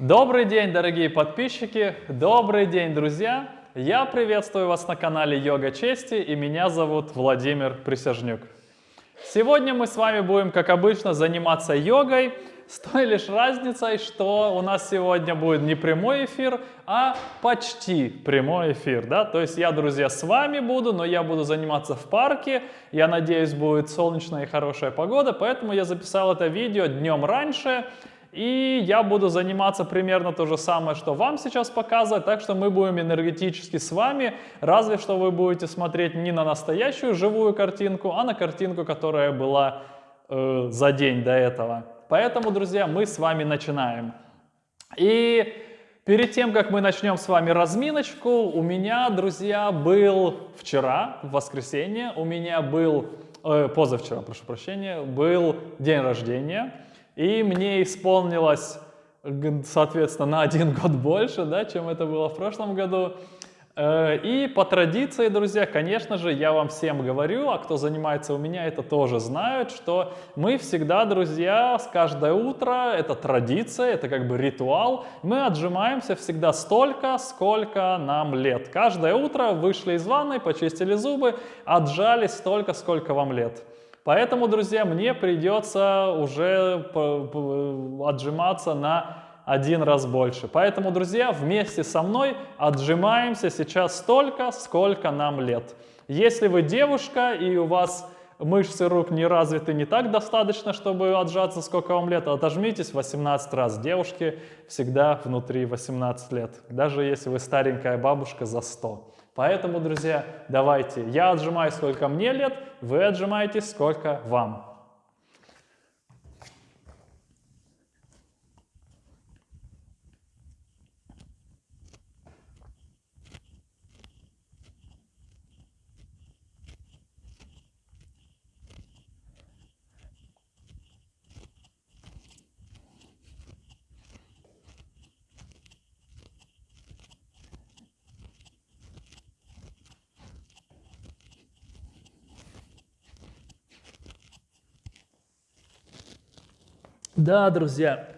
Добрый день, дорогие подписчики! Добрый день, друзья! Я приветствую вас на канале Йога Чести и меня зовут Владимир Присяжнюк. Сегодня мы с вами будем, как обычно, заниматься йогой с той лишь разницей, что у нас сегодня будет не прямой эфир, а почти прямой эфир. Да? То есть я, друзья, с вами буду, но я буду заниматься в парке. Я надеюсь, будет солнечная и хорошая погода, поэтому я записал это видео днем раньше. И я буду заниматься примерно то же самое, что вам сейчас показывать, так что мы будем энергетически с вами, разве что вы будете смотреть не на настоящую живую картинку, а на картинку, которая была э, за день до этого. Поэтому, друзья, мы с вами начинаем. И перед тем, как мы начнем с вами разминочку, у меня, друзья, был вчера, в воскресенье, у меня был, э, позавчера, прошу прощения, был день рождения. И мне исполнилось, соответственно, на один год больше, да, чем это было в прошлом году. Э, и по традиции, друзья, конечно же, я вам всем говорю, а кто занимается у меня, это тоже знают, что мы всегда, друзья, с каждое утро, это традиция, это как бы ритуал, мы отжимаемся всегда столько, сколько нам лет. Каждое утро вышли из ванной, почистили зубы, отжались столько, сколько вам лет. Поэтому, друзья, мне придется уже отжиматься на один раз больше. Поэтому, друзья, вместе со мной отжимаемся сейчас столько, сколько нам лет. Если вы девушка и у вас мышцы рук не развиты не так достаточно, чтобы отжаться, сколько вам лет, отожмитесь 18 раз. Девушки всегда внутри 18 лет, даже если вы старенькая бабушка за 100. Поэтому, друзья, давайте, я отжимаюсь, сколько мне лет, вы отжимаетесь, сколько вам. Да, друзья,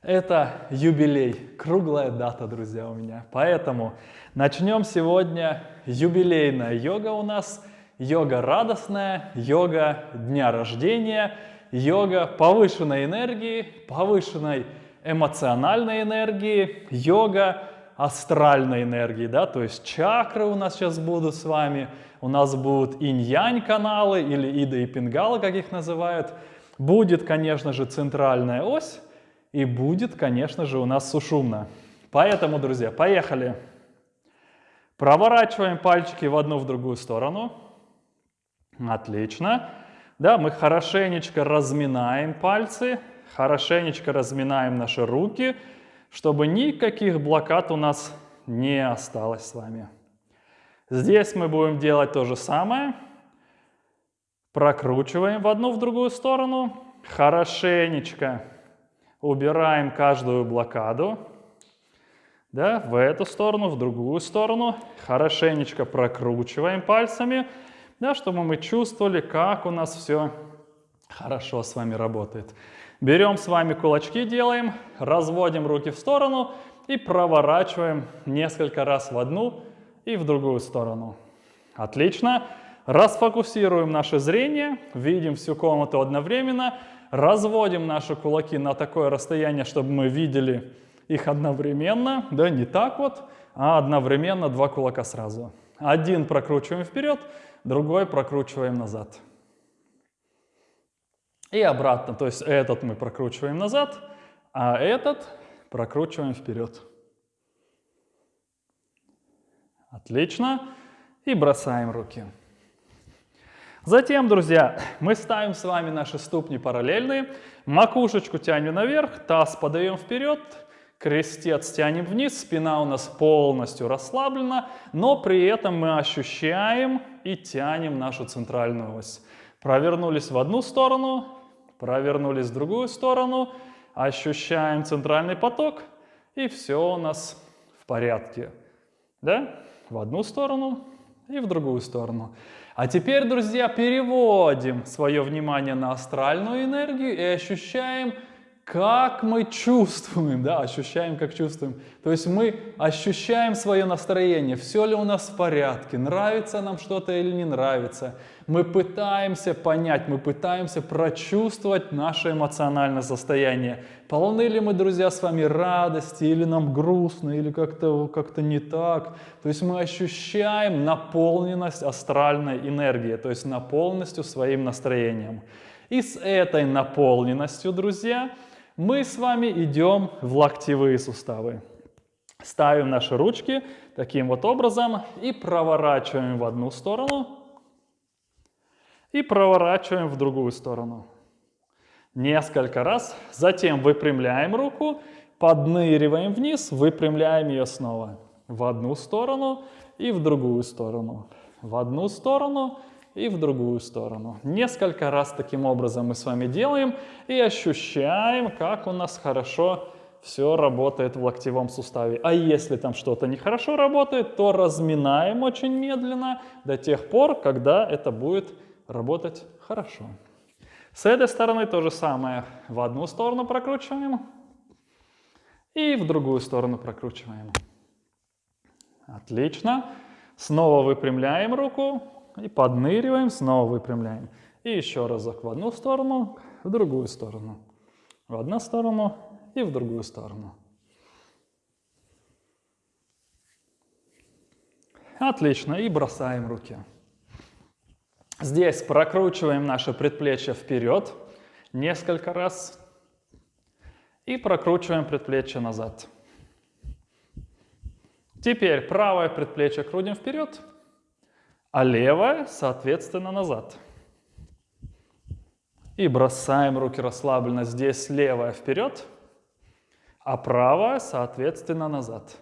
это юбилей, круглая дата, друзья, у меня. Поэтому начнем сегодня юбилейная йога у нас. Йога радостная, йога дня рождения, йога повышенной энергии, повышенной эмоциональной энергии, йога астральной энергии, да, то есть чакры у нас сейчас будут с вами, у нас будут инь-янь каналы или ида и пингала, как их называют, Будет, конечно же, центральная ось и будет, конечно же, у нас сушумна. Поэтому, друзья, поехали. Проворачиваем пальчики в одну, в другую сторону. Отлично. Да, мы хорошенечко разминаем пальцы, хорошенечко разминаем наши руки, чтобы никаких блокад у нас не осталось с вами. Здесь мы будем делать то же самое. Прокручиваем в одну, в другую сторону. Хорошенечко убираем каждую блокаду. Да, в эту сторону, в другую сторону. Хорошенечко прокручиваем пальцами, да, чтобы мы чувствовали, как у нас все хорошо с вами работает. Берем с вами кулачки, делаем, разводим руки в сторону и проворачиваем несколько раз в одну и в другую сторону. Отлично. Расфокусируем наше зрение, видим всю комнату одновременно, разводим наши кулаки на такое расстояние, чтобы мы видели их одновременно, да, не так вот, а одновременно два кулака сразу. Один прокручиваем вперед, другой прокручиваем назад. И обратно, то есть этот мы прокручиваем назад, а этот прокручиваем вперед. Отлично. И бросаем руки. Затем, друзья, мы ставим с вами наши ступни параллельные, макушечку тянем наверх, таз подаем вперед, крестец тянем вниз, спина у нас полностью расслаблена, но при этом мы ощущаем и тянем нашу центральную ось. Провернулись в одну сторону, провернулись в другую сторону, ощущаем центральный поток, и все у нас в порядке. Да? В одну сторону и в другую сторону. А теперь, друзья, переводим свое внимание на астральную энергию и ощущаем, как мы чувствуем, да, ощущаем, как чувствуем. То есть мы ощущаем свое настроение, все ли у нас в порядке, нравится нам что-то или не нравится. Мы пытаемся понять, мы пытаемся прочувствовать наше эмоциональное состояние. Полны ли мы, друзья, с вами радости, или нам грустно, или как-то как, -то, не так. То есть мы ощущаем наполненность астральной энергии, то есть наполненностью своим настроением. И с этой наполненностью, друзья, мы с вами идем в локтевые суставы. Ставим наши ручки таким вот образом и проворачиваем в одну сторону и проворачиваем в другую сторону. Несколько раз. Затем выпрямляем руку, подныриваем вниз, выпрямляем ее снова. В одну сторону и в другую сторону. В одну сторону и в другую сторону. Несколько раз таким образом мы с вами делаем и ощущаем, как у нас хорошо все работает в локтевом суставе. А если там что-то нехорошо работает, то разминаем очень медленно до тех пор, когда это будет работать хорошо. С этой стороны то же самое. В одну сторону прокручиваем и в другую сторону прокручиваем. Отлично. Снова выпрямляем руку, и подныриваем, снова выпрямляем. И еще разок в одну сторону, в другую сторону. В одну сторону и в другую сторону. Отлично. И бросаем руки. Здесь прокручиваем наше предплечье вперед несколько раз. И прокручиваем предплечье назад. Теперь правое предплечье крутим вперед а левая, соответственно, назад. И бросаем руки расслабленно. Здесь левая вперед, а правая, соответственно, назад.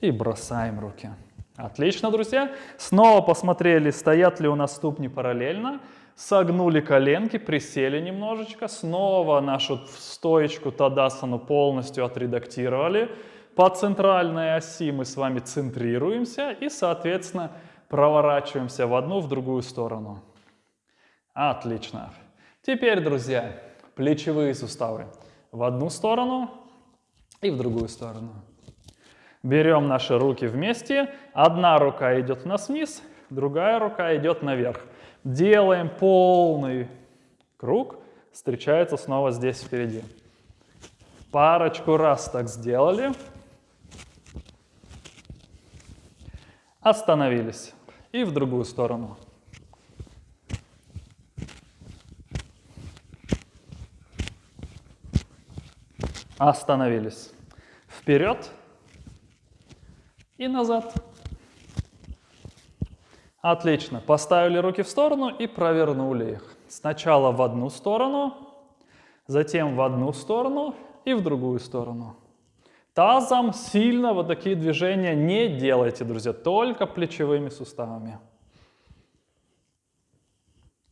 И бросаем руки. Отлично, друзья. Снова посмотрели, стоят ли у нас ступни параллельно. Согнули коленки, присели немножечко. Снова нашу стоечку Тадасану полностью отредактировали. По центральной оси мы с вами центрируемся и, соответственно, проворачиваемся в одну, в другую сторону. Отлично. Теперь, друзья, плечевые суставы. В одну сторону и в другую сторону. Берем наши руки вместе. Одна рука идет у нас вниз, другая рука идет наверх. Делаем полный круг. Встречается снова здесь впереди. Парочку раз так сделали. Остановились. И в другую сторону. Остановились. Вперед и назад. Отлично. Поставили руки в сторону и провернули их. Сначала в одну сторону, затем в одну сторону и в другую сторону. Тазом сильно вот такие движения не делайте, друзья, только плечевыми суставами.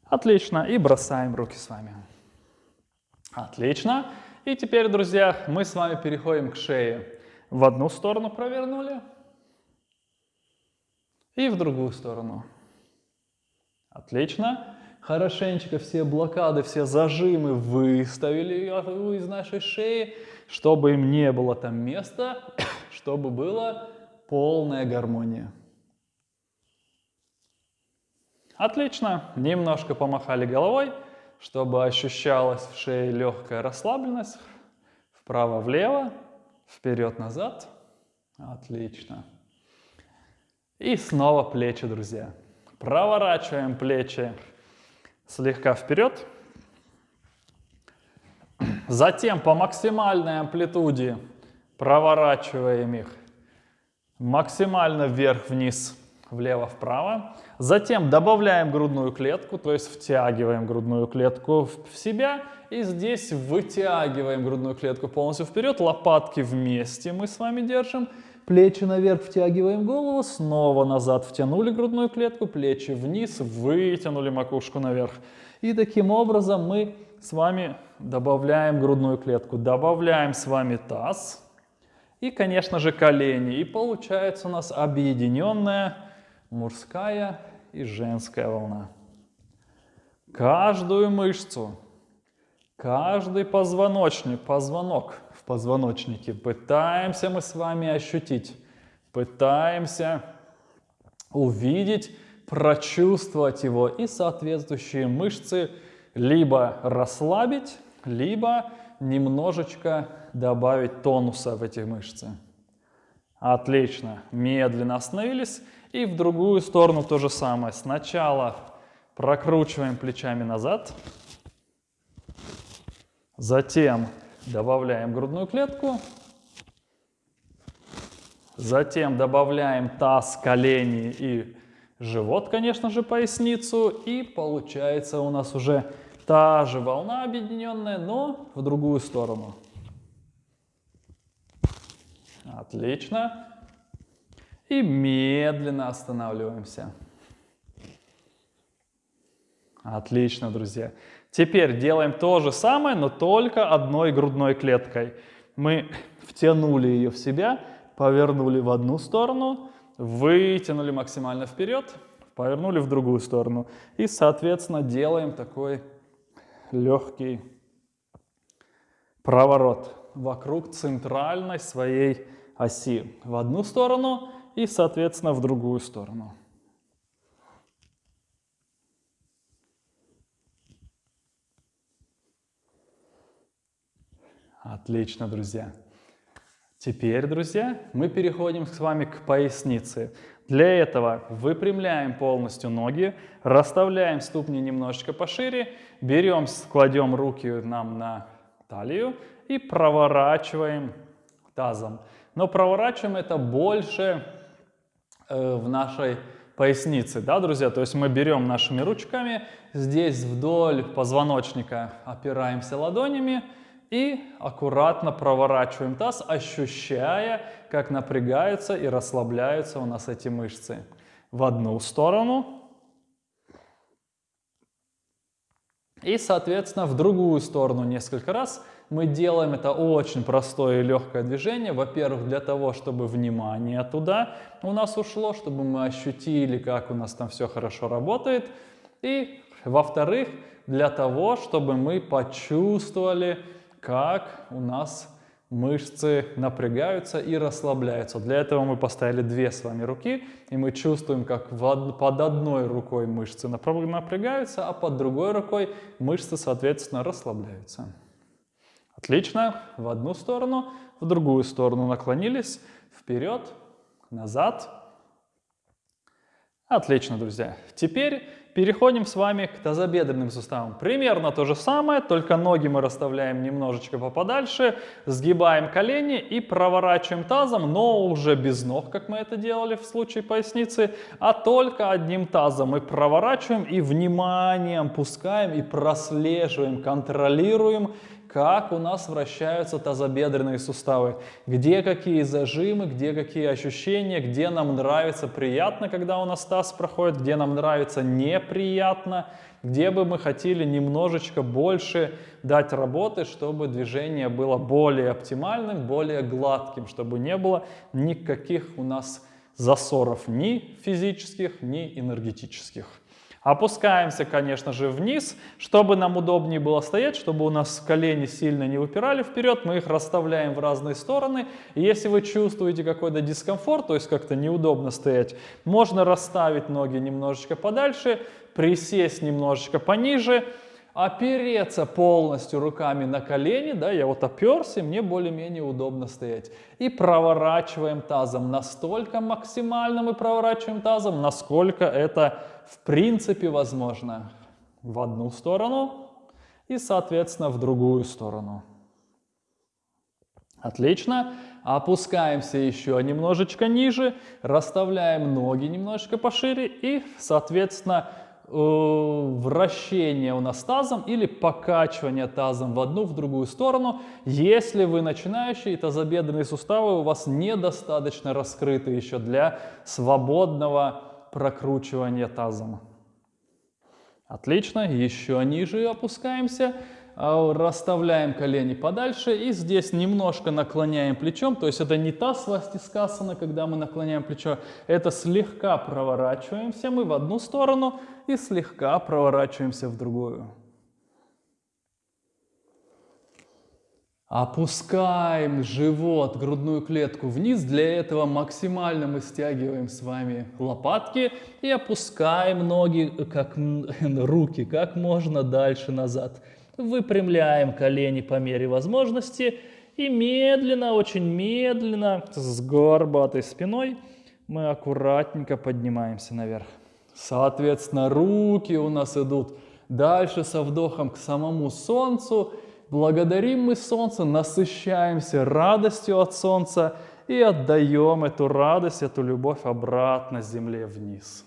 Отлично, и бросаем руки с вами. Отлично. И теперь, друзья, мы с вами переходим к шее. В одну сторону провернули и в другую сторону. Отлично. Хорошенечко все блокады, все зажимы выставили из нашей шеи чтобы им не было там места, чтобы была полная гармония. Отлично. Немножко помахали головой, чтобы ощущалась в шее легкая расслабленность. Вправо-влево, вперед-назад. Отлично. И снова плечи, друзья. Проворачиваем плечи слегка вперед. Затем по максимальной амплитуде проворачиваем их максимально вверх-вниз, влево-вправо. Затем добавляем грудную клетку, то есть втягиваем грудную клетку в себя. И здесь вытягиваем грудную клетку полностью вперед, лопатки вместе мы с вами держим. Плечи наверх, втягиваем голову, снова назад втянули грудную клетку, плечи вниз, вытянули макушку наверх. И таким образом мы с вами добавляем грудную клетку, добавляем с вами таз и, конечно же, колени. И получается у нас объединенная мужская и женская волна. Каждую мышцу, каждый позвоночник, позвонок позвоночнике пытаемся мы с вами ощутить, пытаемся увидеть, прочувствовать его и соответствующие мышцы либо расслабить, либо немножечко добавить тонуса в эти мышцы. Отлично. Медленно остановились. И в другую сторону то же самое. Сначала прокручиваем плечами назад. Затем добавляем грудную клетку. Затем добавляем таз, колени и живот, конечно же, поясницу. И получается у нас уже та же волна объединенная, но в другую сторону. Отлично. И медленно останавливаемся. Отлично, друзья. Теперь делаем то же самое, но только одной грудной клеткой. Мы втянули ее в себя, повернули в одну сторону, вытянули максимально вперед, повернули в другую сторону. И, соответственно, делаем такой легкий проворот вокруг центральной своей оси в одну сторону и, соответственно, в другую сторону. Отлично, друзья. Теперь, друзья, мы переходим с вами к пояснице. Для этого выпрямляем полностью ноги, расставляем ступни немножечко пошире, берем, кладем руки нам на талию и проворачиваем тазом. Но проворачиваем это больше э, в нашей пояснице, да, друзья? То есть мы берем нашими ручками, здесь вдоль позвоночника опираемся ладонями и аккуратно проворачиваем таз, ощущая, как напрягаются и расслабляются у нас эти мышцы. В одну сторону и, соответственно, в другую сторону несколько раз – мы делаем это очень простое и легкое движение. Во-первых, для того, чтобы внимание туда у нас ушло, чтобы мы ощутили, как у нас там все хорошо работает. И, во-вторых, для того, чтобы мы почувствовали, как у нас мышцы напрягаются и расслабляются. Для этого мы поставили две с вами руки, и мы чувствуем, как под одной рукой мышцы напрягаются, а под другой рукой мышцы, соответственно, расслабляются. Отлично. В одну сторону, в другую сторону наклонились. Вперед, назад. Отлично, друзья. Теперь переходим с вами к тазобедренным суставам. Примерно то же самое, только ноги мы расставляем немножечко поподальше, сгибаем колени и проворачиваем тазом, но уже без ног, как мы это делали в случае поясницы, а только одним тазом мы проворачиваем и вниманием пускаем и прослеживаем, контролируем как у нас вращаются тазобедренные суставы, где какие зажимы, где какие ощущения, где нам нравится приятно, когда у нас таз проходит, где нам нравится неприятно, где бы мы хотели немножечко больше дать работы, чтобы движение было более оптимальным, более гладким, чтобы не было никаких у нас засоров ни физических, ни энергетических. Опускаемся, конечно же, вниз, чтобы нам удобнее было стоять, чтобы у нас колени сильно не выпирали вперед, мы их расставляем в разные стороны. И если вы чувствуете какой-то дискомфорт, то есть как-то неудобно стоять, можно расставить ноги немножечко подальше, присесть немножечко пониже, опереться полностью руками на колени, да, я вот оперся, мне более-менее удобно стоять. И проворачиваем тазом, настолько максимально мы проворачиваем тазом, насколько это в принципе возможно в одну сторону и, соответственно, в другую сторону. Отлично. Опускаемся еще немножечко ниже, расставляем ноги немножечко пошире и, соответственно, вращение у нас тазом или покачивание тазом в одну, в другую сторону, если вы начинающий, тазобедренные суставы у вас недостаточно раскрыты еще для свободного прокручивание тазом. Отлично, еще ниже опускаемся, расставляем колени подальше и здесь немножко наклоняем плечом, то есть это не та свастискасана, когда мы наклоняем плечо, это слегка проворачиваемся мы в одну сторону и слегка проворачиваемся в другую. Опускаем живот, грудную клетку вниз. Для этого максимально мы стягиваем с вами лопатки и опускаем ноги, как руки, как можно дальше назад. Выпрямляем колени по мере возможности и медленно, очень медленно, с горбатой спиной мы аккуратненько поднимаемся наверх. Соответственно, руки у нас идут дальше со вдохом к самому солнцу. Благодарим мы солнце, насыщаемся радостью от солнца и отдаем эту радость, эту любовь обратно земле вниз.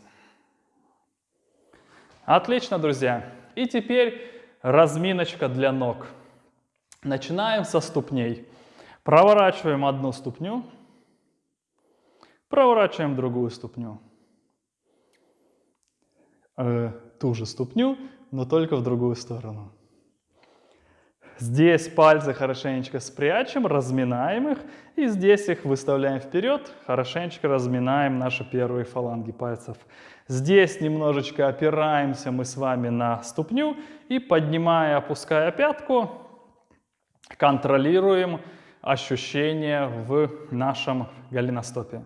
Отлично, друзья. И теперь разминочка для ног. Начинаем со ступней. Проворачиваем одну ступню, проворачиваем другую ступню. Э, ту же ступню, но только в другую сторону. Здесь пальцы хорошенечко спрячем, разминаем их, и здесь их выставляем вперед, хорошенечко разминаем наши первые фаланги пальцев. Здесь немножечко опираемся мы с вами на ступню и поднимая, опуская пятку, контролируем ощущения в нашем голеностопе.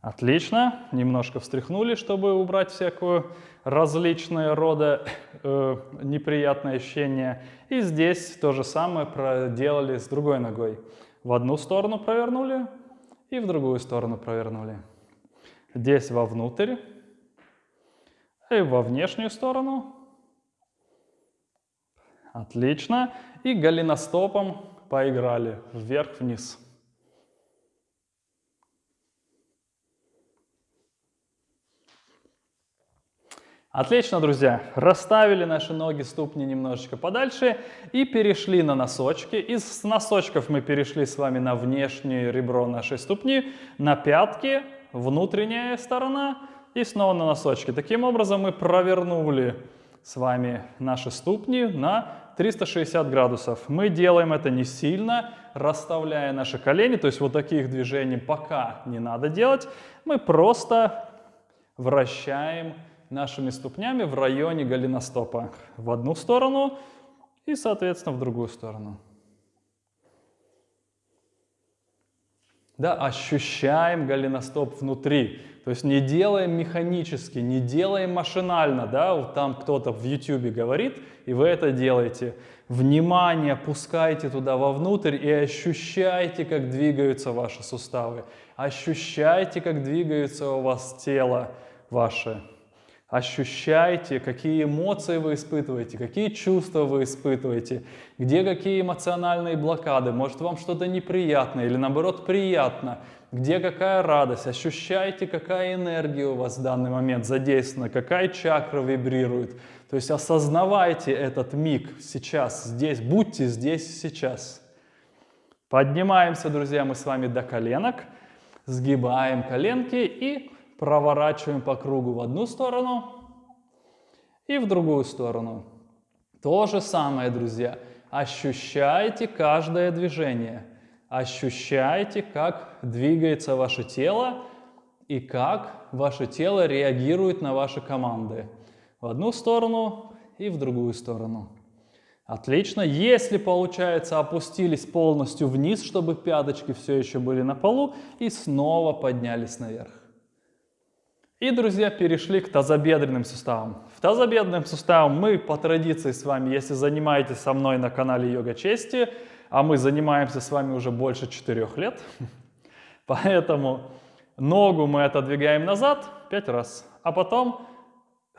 Отлично. Немножко встряхнули, чтобы убрать всякую различные рода э, неприятные ощущения. И здесь то же самое проделали с другой ногой. В одну сторону провернули и в другую сторону провернули. Здесь вовнутрь и во внешнюю сторону. Отлично. И голеностопом поиграли вверх-вниз. Отлично, друзья. Расставили наши ноги, ступни немножечко подальше и перешли на носочки. Из носочков мы перешли с вами на внешнее ребро нашей ступни, на пятки, внутренняя сторона и снова на носочки. Таким образом мы провернули с вами наши ступни на 360 градусов. Мы делаем это не сильно, расставляя наши колени, то есть вот таких движений пока не надо делать. Мы просто вращаем нашими ступнями в районе голеностопа. В одну сторону и, соответственно, в другую сторону. Да, ощущаем голеностоп внутри. То есть не делаем механически, не делаем машинально. Да? Вот там кто-то в YouTube говорит, и вы это делаете. Внимание пускайте туда вовнутрь и ощущайте, как двигаются ваши суставы. Ощущайте, как двигается у вас тело ваше. Ощущайте, какие эмоции вы испытываете, какие чувства вы испытываете, где какие эмоциональные блокады, может вам что-то неприятно или наоборот приятно, где какая радость, ощущайте, какая энергия у вас в данный момент задействована, какая чакра вибрирует. То есть осознавайте этот миг сейчас, здесь, будьте здесь сейчас. Поднимаемся, друзья, мы с вами до коленок, сгибаем коленки и проворачиваем по кругу в одну сторону и в другую сторону. То же самое, друзья. Ощущайте каждое движение. Ощущайте, как двигается ваше тело и как ваше тело реагирует на ваши команды. В одну сторону и в другую сторону. Отлично. Если получается, опустились полностью вниз, чтобы пяточки все еще были на полу, и снова поднялись наверх. И, друзья, перешли к тазобедренным суставам. В тазобедренным суставам мы по традиции с вами, если занимаетесь со мной на канале Йога Чести, а мы занимаемся с вами уже больше 4 лет, поэтому ногу мы отодвигаем назад 5 раз, а потом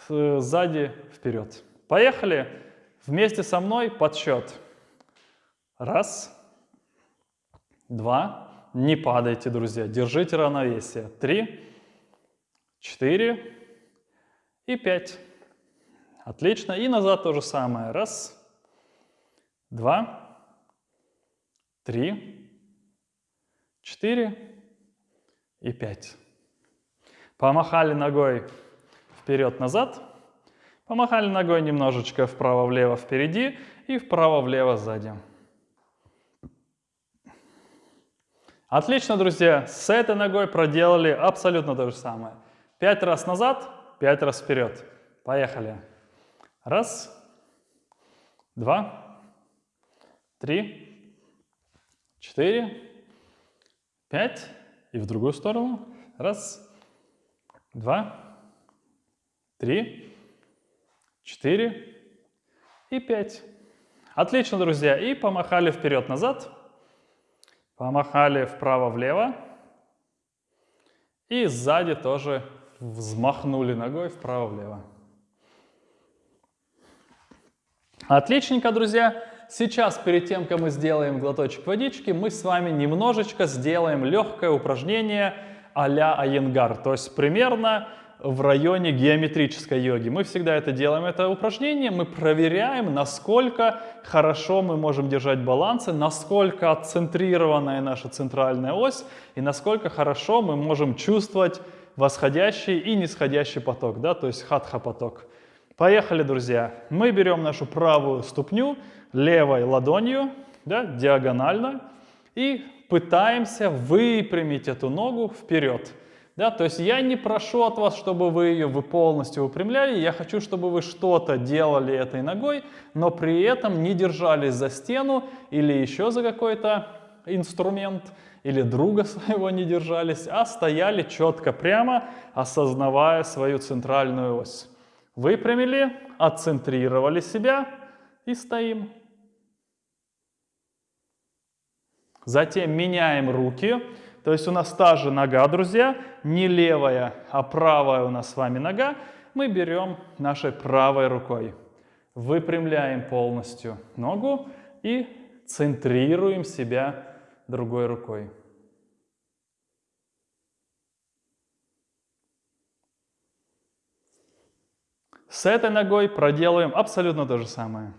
э, сзади вперед. Поехали. Вместе со мной подсчет. Раз, два, не падайте, друзья, держите равновесие. Три, 4 и 5. Отлично. И назад то же самое. Раз, два, три, четыре и пять. Помахали ногой вперед-назад. Помахали ногой немножечко вправо-влево впереди и вправо-влево сзади. Отлично, друзья. С этой ногой проделали абсолютно то же самое. Пять раз назад, пять раз вперед. Поехали. Раз, два, три, четыре, пять. И в другую сторону. Раз, два, три, четыре и пять. Отлично, друзья. И помахали вперед-назад. Помахали вправо-влево. И сзади тоже взмахнули ногой вправо-влево. Отличненько, друзья. Сейчас, перед тем, как мы сделаем глоточек водички, мы с вами немножечко сделаем легкое упражнение а-ля Айенгар. То есть примерно в районе геометрической йоги. Мы всегда это делаем, это упражнение, мы проверяем, насколько хорошо мы можем держать балансы, насколько отцентрированная наша центральная ось и насколько хорошо мы можем чувствовать восходящий и нисходящий поток, да, то есть хатха поток. Поехали, друзья. Мы берем нашу правую ступню левой ладонью, да, диагонально, и пытаемся выпрямить эту ногу вперед. Да, то есть я не прошу от вас, чтобы вы ее вы полностью выпрямляли, я хочу, чтобы вы что-то делали этой ногой, но при этом не держались за стену или еще за какой-то инструмент, или друга своего не держались, а стояли четко прямо, осознавая свою центральную ось. Выпрямили, отцентрировали себя и стоим. Затем меняем руки. То есть у нас та же нога, друзья, не левая, а правая у нас с вами нога. Мы берем нашей правой рукой, выпрямляем полностью ногу и центрируем себя другой рукой. С этой ногой проделаем абсолютно то же самое.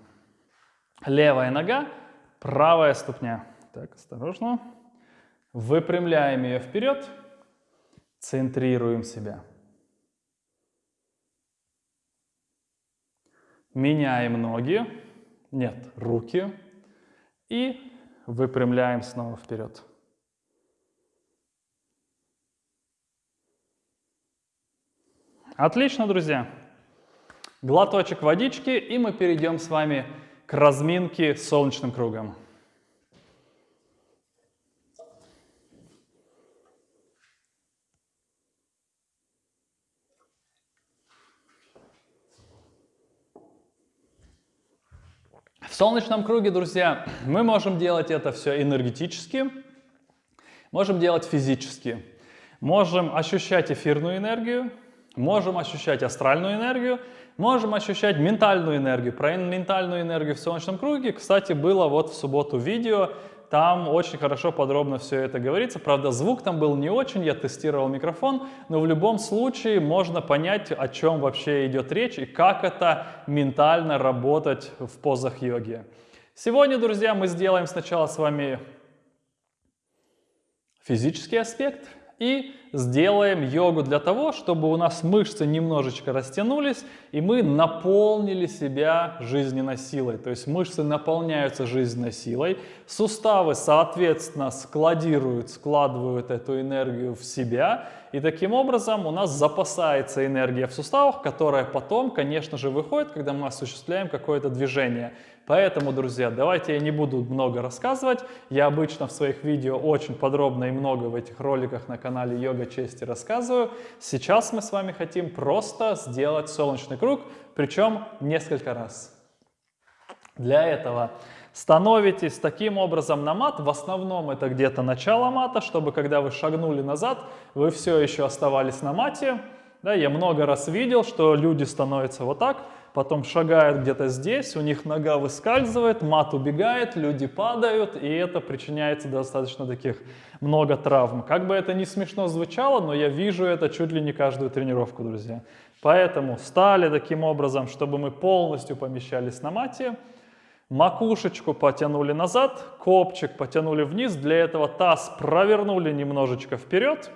Левая нога, правая ступня. Так, осторожно. Выпрямляем ее вперед, центрируем себя. Меняем ноги, нет, руки и выпрямляем снова вперед. Отлично, друзья. Глоточек водички, и мы перейдем с вами к разминке солнечным кругом. В солнечном круге, друзья, мы можем делать это все энергетически, можем делать физически. Можем ощущать эфирную энергию, можем ощущать астральную энергию, можем ощущать ментальную энергию. Про ментальную энергию в солнечном круге, кстати, было вот в субботу видео, там очень хорошо подробно все это говорится. Правда, звук там был не очень, я тестировал микрофон, но в любом случае можно понять, о чем вообще идет речь и как это ментально работать в позах йоги. Сегодня, друзья, мы сделаем сначала с вами физический аспект и сделаем йогу для того, чтобы у нас мышцы немножечко растянулись, и мы наполнили себя жизненной силой. То есть мышцы наполняются жизненной силой, суставы, соответственно, складируют, складывают эту энергию в себя, и таким образом у нас запасается энергия в суставах, которая потом, конечно же, выходит, когда мы осуществляем какое-то движение. Поэтому, друзья, давайте я не буду много рассказывать. Я обычно в своих видео очень подробно и много в этих роликах на канале Йога Чести рассказываю. Сейчас мы с вами хотим просто сделать солнечный круг, причем несколько раз. Для этого становитесь таким образом на мат. В основном это где-то начало мата, чтобы когда вы шагнули назад, вы все еще оставались на мате. Да, я много раз видел, что люди становятся вот так, потом шагают где-то здесь, у них нога выскальзывает, мат убегает, люди падают, и это причиняется достаточно таких много травм. Как бы это ни смешно звучало, но я вижу это чуть ли не каждую тренировку, друзья. Поэтому стали таким образом, чтобы мы полностью помещались на мате, макушечку потянули назад, копчик потянули вниз, для этого таз провернули немножечко вперед,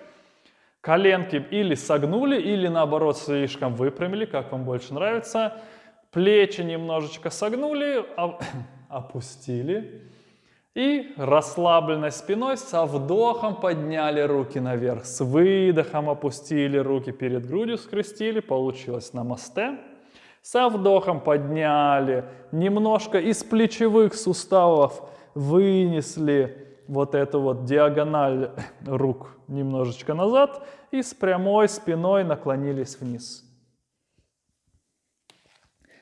Коленки или согнули, или наоборот слишком выпрямили, как вам больше нравится. Плечи немножечко согнули, опустили. И расслабленной спиной со вдохом подняли руки наверх. С выдохом опустили руки перед грудью, скрестили. Получилось намасте. Со вдохом подняли, немножко из плечевых суставов вынесли вот эту вот диагональ рук немножечко назад и с прямой спиной наклонились вниз.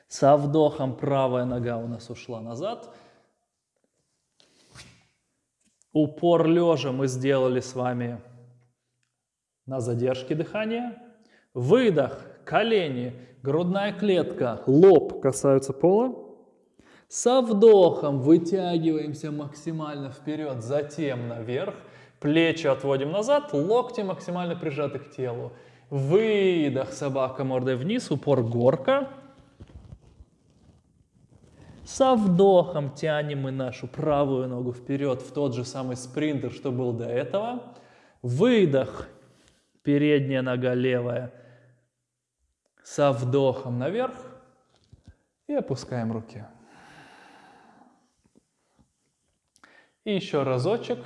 Со вдохом правая нога у нас ушла назад. Упор лежа мы сделали с вами на задержке дыхания. Выдох, колени, грудная клетка, лоб касаются пола. Со вдохом вытягиваемся максимально вперед, затем наверх. Плечи отводим назад, локти максимально прижаты к телу. Выдох, собака мордой вниз, упор горка. Со вдохом тянем мы нашу правую ногу вперед в тот же самый спринтер, что был до этого. Выдох, передняя нога левая. Со вдохом наверх и опускаем руки. И еще разочек.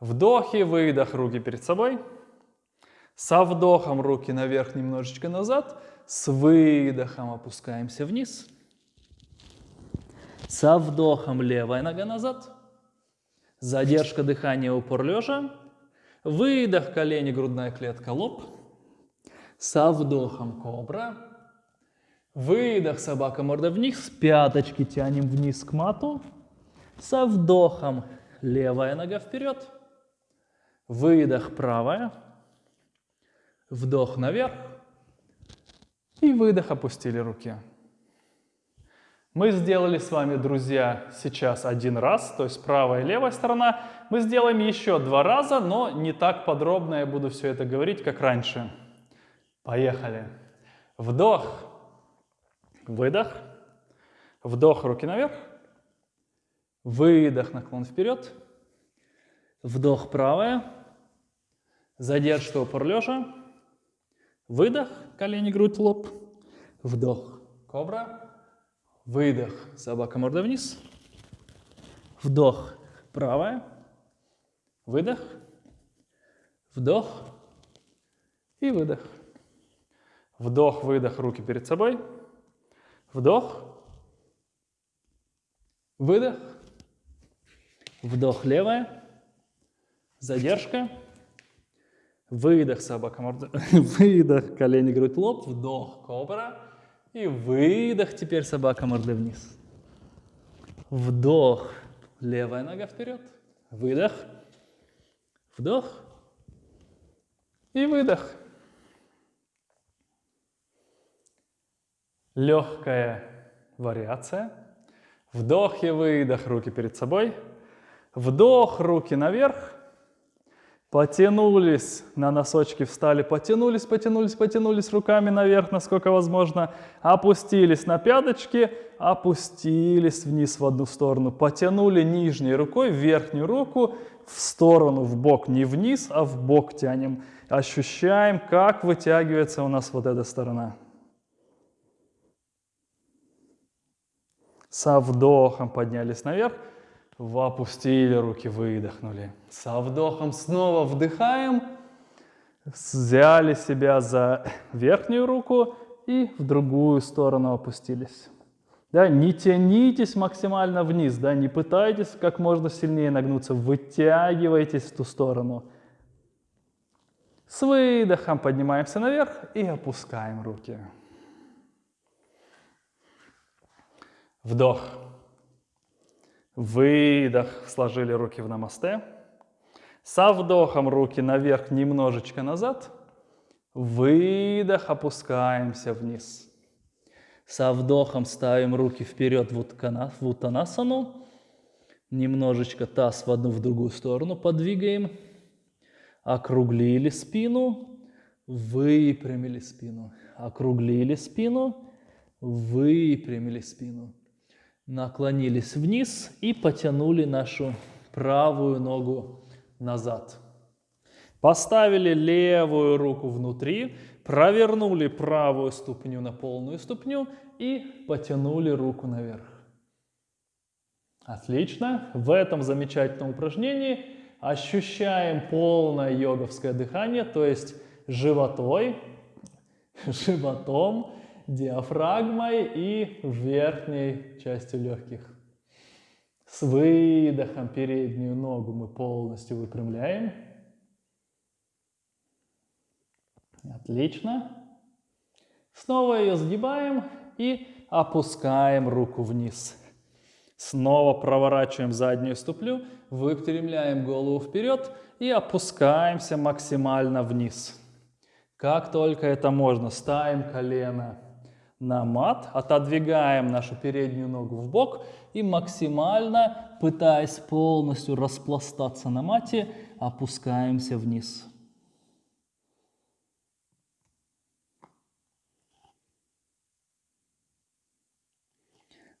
Вдох и выдох, руки перед собой. Со вдохом руки наверх, немножечко назад. С выдохом опускаемся вниз. Со вдохом левая нога назад. Задержка дыхания, упор лежа. Выдох, колени, грудная клетка, лоб. Со вдохом кобра. Выдох, собака, морда вниз. Пяточки тянем вниз к мату. Со вдохом левая нога вперед. Выдох правая. Вдох наверх. И выдох, опустили руки. Мы сделали с вами, друзья, сейчас один раз, то есть правая и левая сторона. Мы сделаем еще два раза, но не так подробно я буду все это говорить, как раньше. Поехали. Вдох, выдох, вдох, руки наверх, Выдох, наклон вперед. Вдох правая. Задержка упор лежа. Выдох, колени, грудь, лоб. Вдох, кобра. Выдох, собака, морда вниз. Вдох, правая. Выдох. Вдох и выдох. Вдох, выдох, руки перед собой. Вдох. Выдох. Вдох левая, задержка, выдох собака морда, выдох колени, грудь, лоб, вдох кобра. И выдох теперь собака морды вниз. Вдох, левая нога вперед, выдох, вдох. И выдох. Легкая вариация. Вдох и выдох, руки перед собой. Вдох, руки наверх. Потянулись на носочки, встали, потянулись, потянулись, потянулись руками наверх, насколько возможно. Опустились на пяточки, опустились вниз в одну сторону. Потянули нижней рукой верхнюю руку в сторону, в бок. Не вниз, а в бок тянем. Ощущаем, как вытягивается у нас вот эта сторона. Со вдохом поднялись наверх. Опустили руки, выдохнули. Со вдохом снова вдыхаем. Взяли себя за верхнюю руку и в другую сторону опустились. Да, не тянитесь максимально вниз, да, не пытайтесь как можно сильнее нагнуться, вытягивайтесь в ту сторону. С выдохом поднимаемся наверх и опускаем руки. Вдох. Выдох, сложили руки в намасте. Со вдохом руки наверх, немножечко назад. Выдох, опускаемся вниз. Со вдохом ставим руки вперед в утанасану. Немножечко таз в одну, в другую сторону подвигаем. Округлили спину, выпрямили спину. Округлили спину, выпрямили спину наклонились вниз и потянули нашу правую ногу назад. Поставили левую руку внутри, провернули правую ступню на полную ступню и потянули руку наверх. Отлично. В этом замечательном упражнении ощущаем полное йоговское дыхание, то есть животой, животом диафрагмой и верхней частью легких. С выдохом переднюю ногу мы полностью выпрямляем. Отлично. Снова ее сгибаем и опускаем руку вниз. Снова проворачиваем заднюю ступлю, выпрямляем голову вперед и опускаемся максимально вниз. Как только это можно, ставим колено на мат, отодвигаем нашу переднюю ногу в бок и максимально, пытаясь полностью распластаться на мате, опускаемся вниз.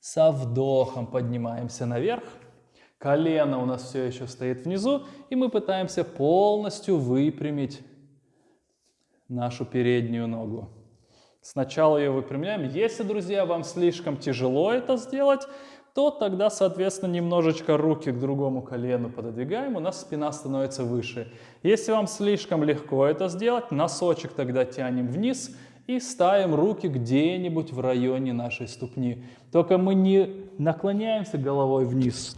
Со вдохом поднимаемся наверх. Колено у нас все еще стоит внизу, и мы пытаемся полностью выпрямить нашу переднюю ногу. Сначала ее выпрямляем. Если, друзья, вам слишком тяжело это сделать, то тогда, соответственно, немножечко руки к другому колену пододвигаем, у нас спина становится выше. Если вам слишком легко это сделать, носочек тогда тянем вниз и ставим руки где-нибудь в районе нашей ступни. Только мы не наклоняемся головой вниз,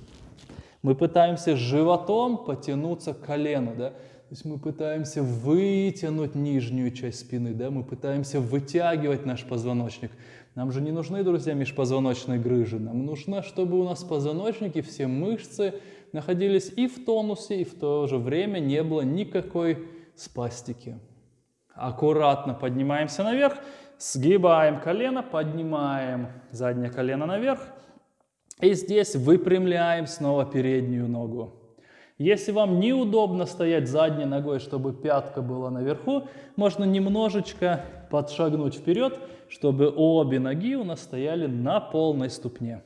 мы пытаемся животом потянуться к колену, да? То есть мы пытаемся вытянуть нижнюю часть спины, да? мы пытаемся вытягивать наш позвоночник. Нам же не нужны, друзья, межпозвоночные грыжи. Нам нужно, чтобы у нас позвоночники, все мышцы находились и в тонусе, и в то же время не было никакой спастики. Аккуратно поднимаемся наверх, сгибаем колено, поднимаем заднее колено наверх. И здесь выпрямляем снова переднюю ногу. Если вам неудобно стоять задней ногой, чтобы пятка была наверху, можно немножечко подшагнуть вперед, чтобы обе ноги у нас стояли на полной ступне.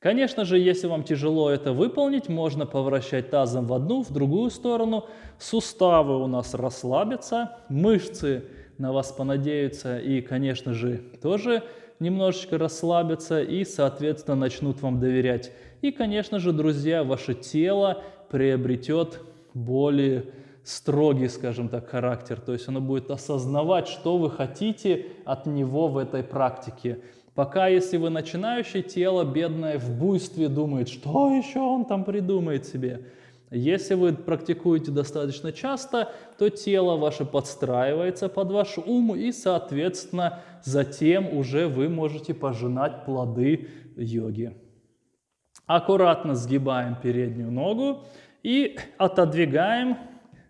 Конечно же, если вам тяжело это выполнить, можно повращать тазом в одну, в другую сторону. Суставы у нас расслабятся, мышцы на вас понадеются и, конечно же, тоже немножечко расслабятся и, соответственно, начнут вам доверять. И, конечно же, друзья, ваше тело приобретет более строгий, скажем так, характер. То есть оно будет осознавать, что вы хотите от него в этой практике. Пока, если вы начинающий, тело бедное в буйстве думает, что еще он там придумает себе. Если вы практикуете достаточно часто, то тело ваше подстраивается под ваш ум, и, соответственно, затем уже вы можете пожинать плоды йоги. Аккуратно сгибаем переднюю ногу и отодвигаем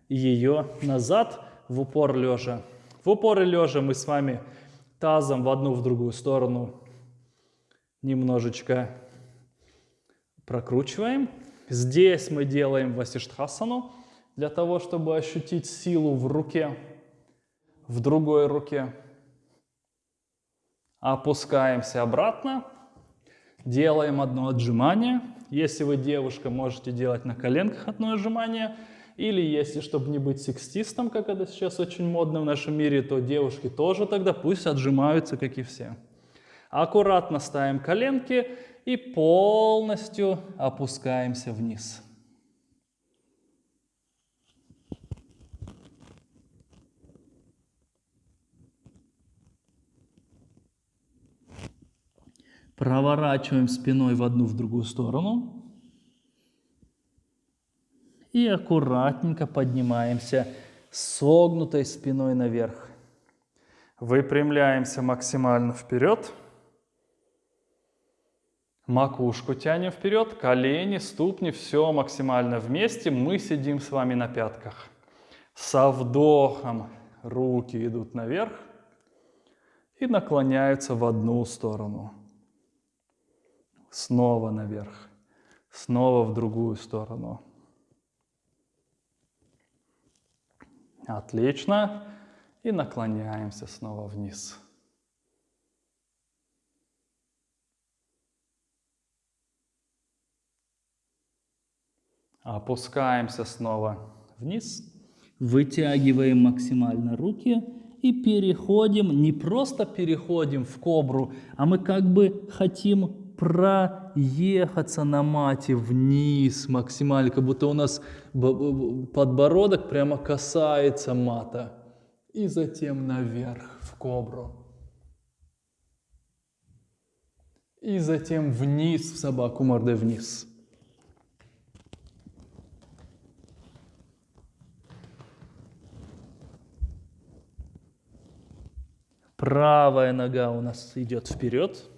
ее назад в упор лежа. В упоре лежа мы с вами тазом в одну, в другую сторону немножечко прокручиваем. Здесь мы делаем васиштхасану для того, чтобы ощутить силу в руке, в другой руке. Опускаемся обратно Делаем одно отжимание. Если вы девушка, можете делать на коленках одно отжимание. Или если, чтобы не быть секстистом, как это сейчас очень модно в нашем мире, то девушки тоже тогда пусть отжимаются, как и все. Аккуратно ставим коленки и полностью опускаемся вниз. Проворачиваем спиной в одну, в другую сторону. И аккуратненько поднимаемся согнутой спиной наверх. Выпрямляемся максимально вперед. Макушку тянем вперед, колени, ступни, все максимально вместе. Мы сидим с вами на пятках. Со вдохом руки идут наверх и наклоняются в одну сторону снова наверх, снова в другую сторону. Отлично. И наклоняемся снова вниз. Опускаемся снова вниз. Вытягиваем максимально руки и переходим, не просто переходим в кобру, а мы как бы хотим проехаться на мате вниз максимально, как будто у нас подбородок прямо касается мата. И затем наверх в кобру. И затем вниз в собаку мордой вниз. Правая нога у нас идет вперед.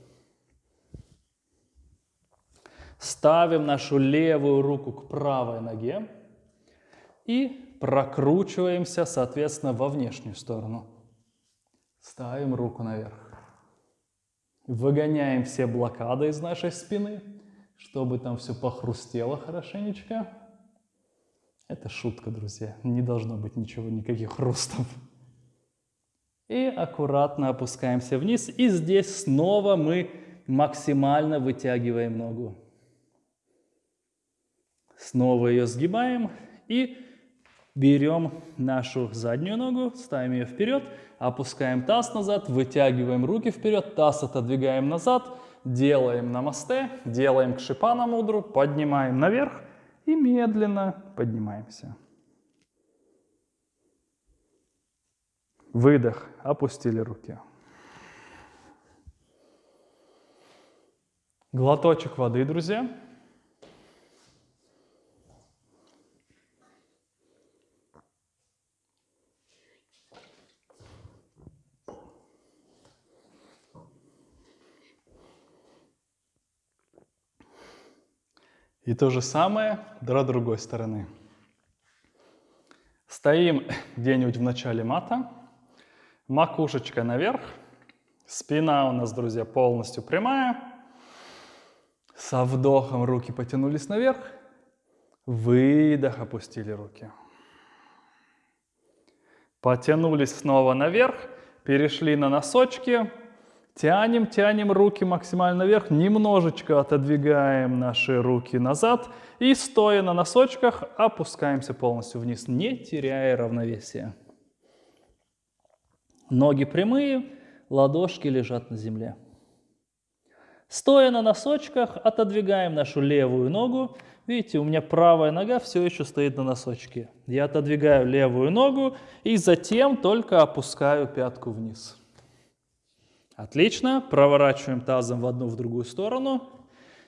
Ставим нашу левую руку к правой ноге и прокручиваемся, соответственно, во внешнюю сторону. Ставим руку наверх. Выгоняем все блокады из нашей спины, чтобы там все похрустело хорошенечко. Это шутка, друзья. Не должно быть ничего, никаких хрустов. И аккуратно опускаемся вниз. И здесь снова мы максимально вытягиваем ногу. Снова ее сгибаем и берем нашу заднюю ногу, ставим ее вперед, опускаем таз назад, вытягиваем руки вперед, таз отодвигаем назад, делаем намасте, делаем кшипана мудру, поднимаем наверх и медленно поднимаемся. Выдох, опустили руки. Глоточек воды, друзья. И то же самое до другой стороны. Стоим где-нибудь в начале мата, макушечка наверх, спина у нас, друзья, полностью прямая. Со вдохом руки потянулись наверх, выдох, опустили руки. Потянулись снова наверх, перешли на носочки, Тянем, тянем руки максимально вверх, немножечко отодвигаем наши руки назад и стоя на носочках опускаемся полностью вниз, не теряя равновесия. Ноги прямые, ладошки лежат на земле. Стоя на носочках, отодвигаем нашу левую ногу. Видите, у меня правая нога все еще стоит на носочке. Я отодвигаю левую ногу и затем только опускаю пятку вниз. Отлично. Проворачиваем тазом в одну, в другую сторону.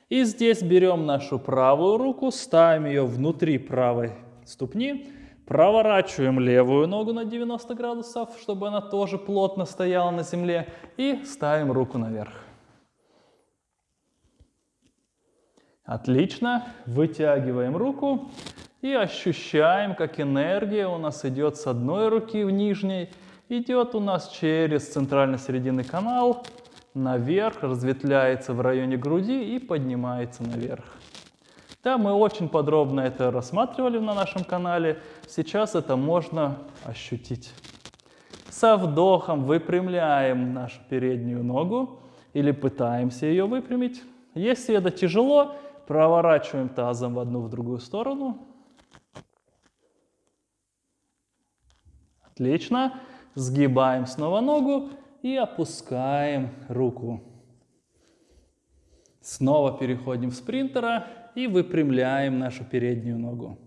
И здесь берем нашу правую руку, ставим ее внутри правой ступни, проворачиваем левую ногу на 90 градусов, чтобы она тоже плотно стояла на земле, и ставим руку наверх. Отлично. Вытягиваем руку и ощущаем, как энергия у нас идет с одной руки в нижней идет у нас через центрально-серединный канал, наверх, разветвляется в районе груди и поднимается наверх. Да, мы очень подробно это рассматривали на нашем канале. Сейчас это можно ощутить. Со вдохом выпрямляем нашу переднюю ногу или пытаемся ее выпрямить. Если это тяжело, проворачиваем тазом в одну в другую сторону. Отлично. Сгибаем снова ногу и опускаем руку. Снова переходим в спринтера и выпрямляем нашу переднюю ногу.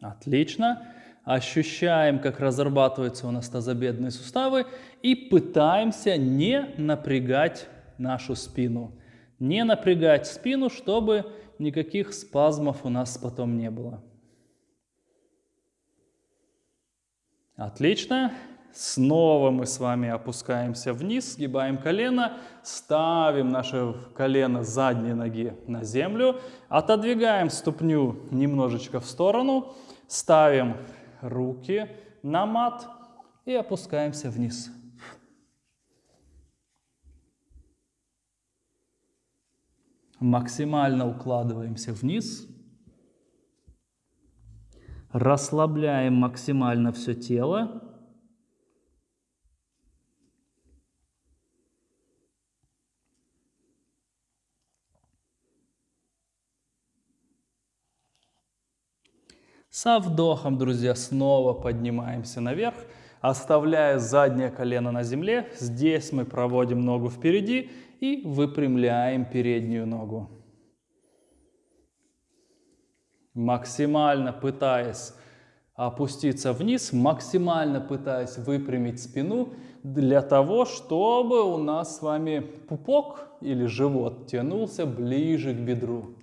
Отлично. Ощущаем, как разрабатываются у нас тазобедренные суставы и пытаемся не напрягать нашу спину. Не напрягать спину, чтобы никаких спазмов у нас потом не было. Отлично. Снова мы с вами опускаемся вниз, сгибаем колено, ставим наше колено задней ноги на землю, отодвигаем ступню немножечко в сторону, ставим руки на мат и опускаемся вниз. Максимально укладываемся вниз, расслабляем максимально все тело. Со вдохом, друзья, снова поднимаемся наверх, оставляя заднее колено на земле. Здесь мы проводим ногу впереди и выпрямляем переднюю ногу. Максимально пытаясь опуститься вниз, максимально пытаясь выпрямить спину для того, чтобы у нас с вами пупок или живот тянулся ближе к бедру.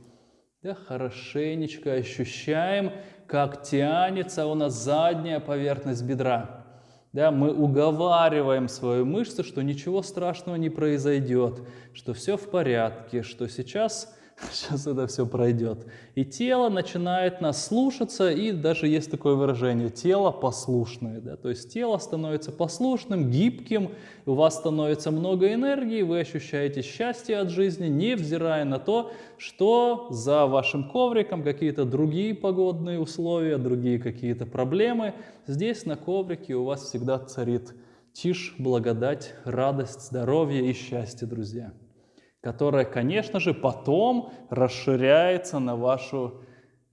Да, хорошенечко ощущаем, как тянется у нас задняя поверхность бедра. Да, мы уговариваем свою мышцу, что ничего страшного не произойдет, что все в порядке, что сейчас Сейчас это все пройдет. И тело начинает нас слушаться, и даже есть такое выражение, тело послушное. Да? То есть тело становится послушным, гибким, у вас становится много энергии, вы ощущаете счастье от жизни, невзирая на то, что за вашим ковриком какие-то другие погодные условия, другие какие-то проблемы. Здесь на коврике у вас всегда царит тишь, благодать, радость, здоровье и счастье, друзья которая, конечно же, потом расширяется на вашу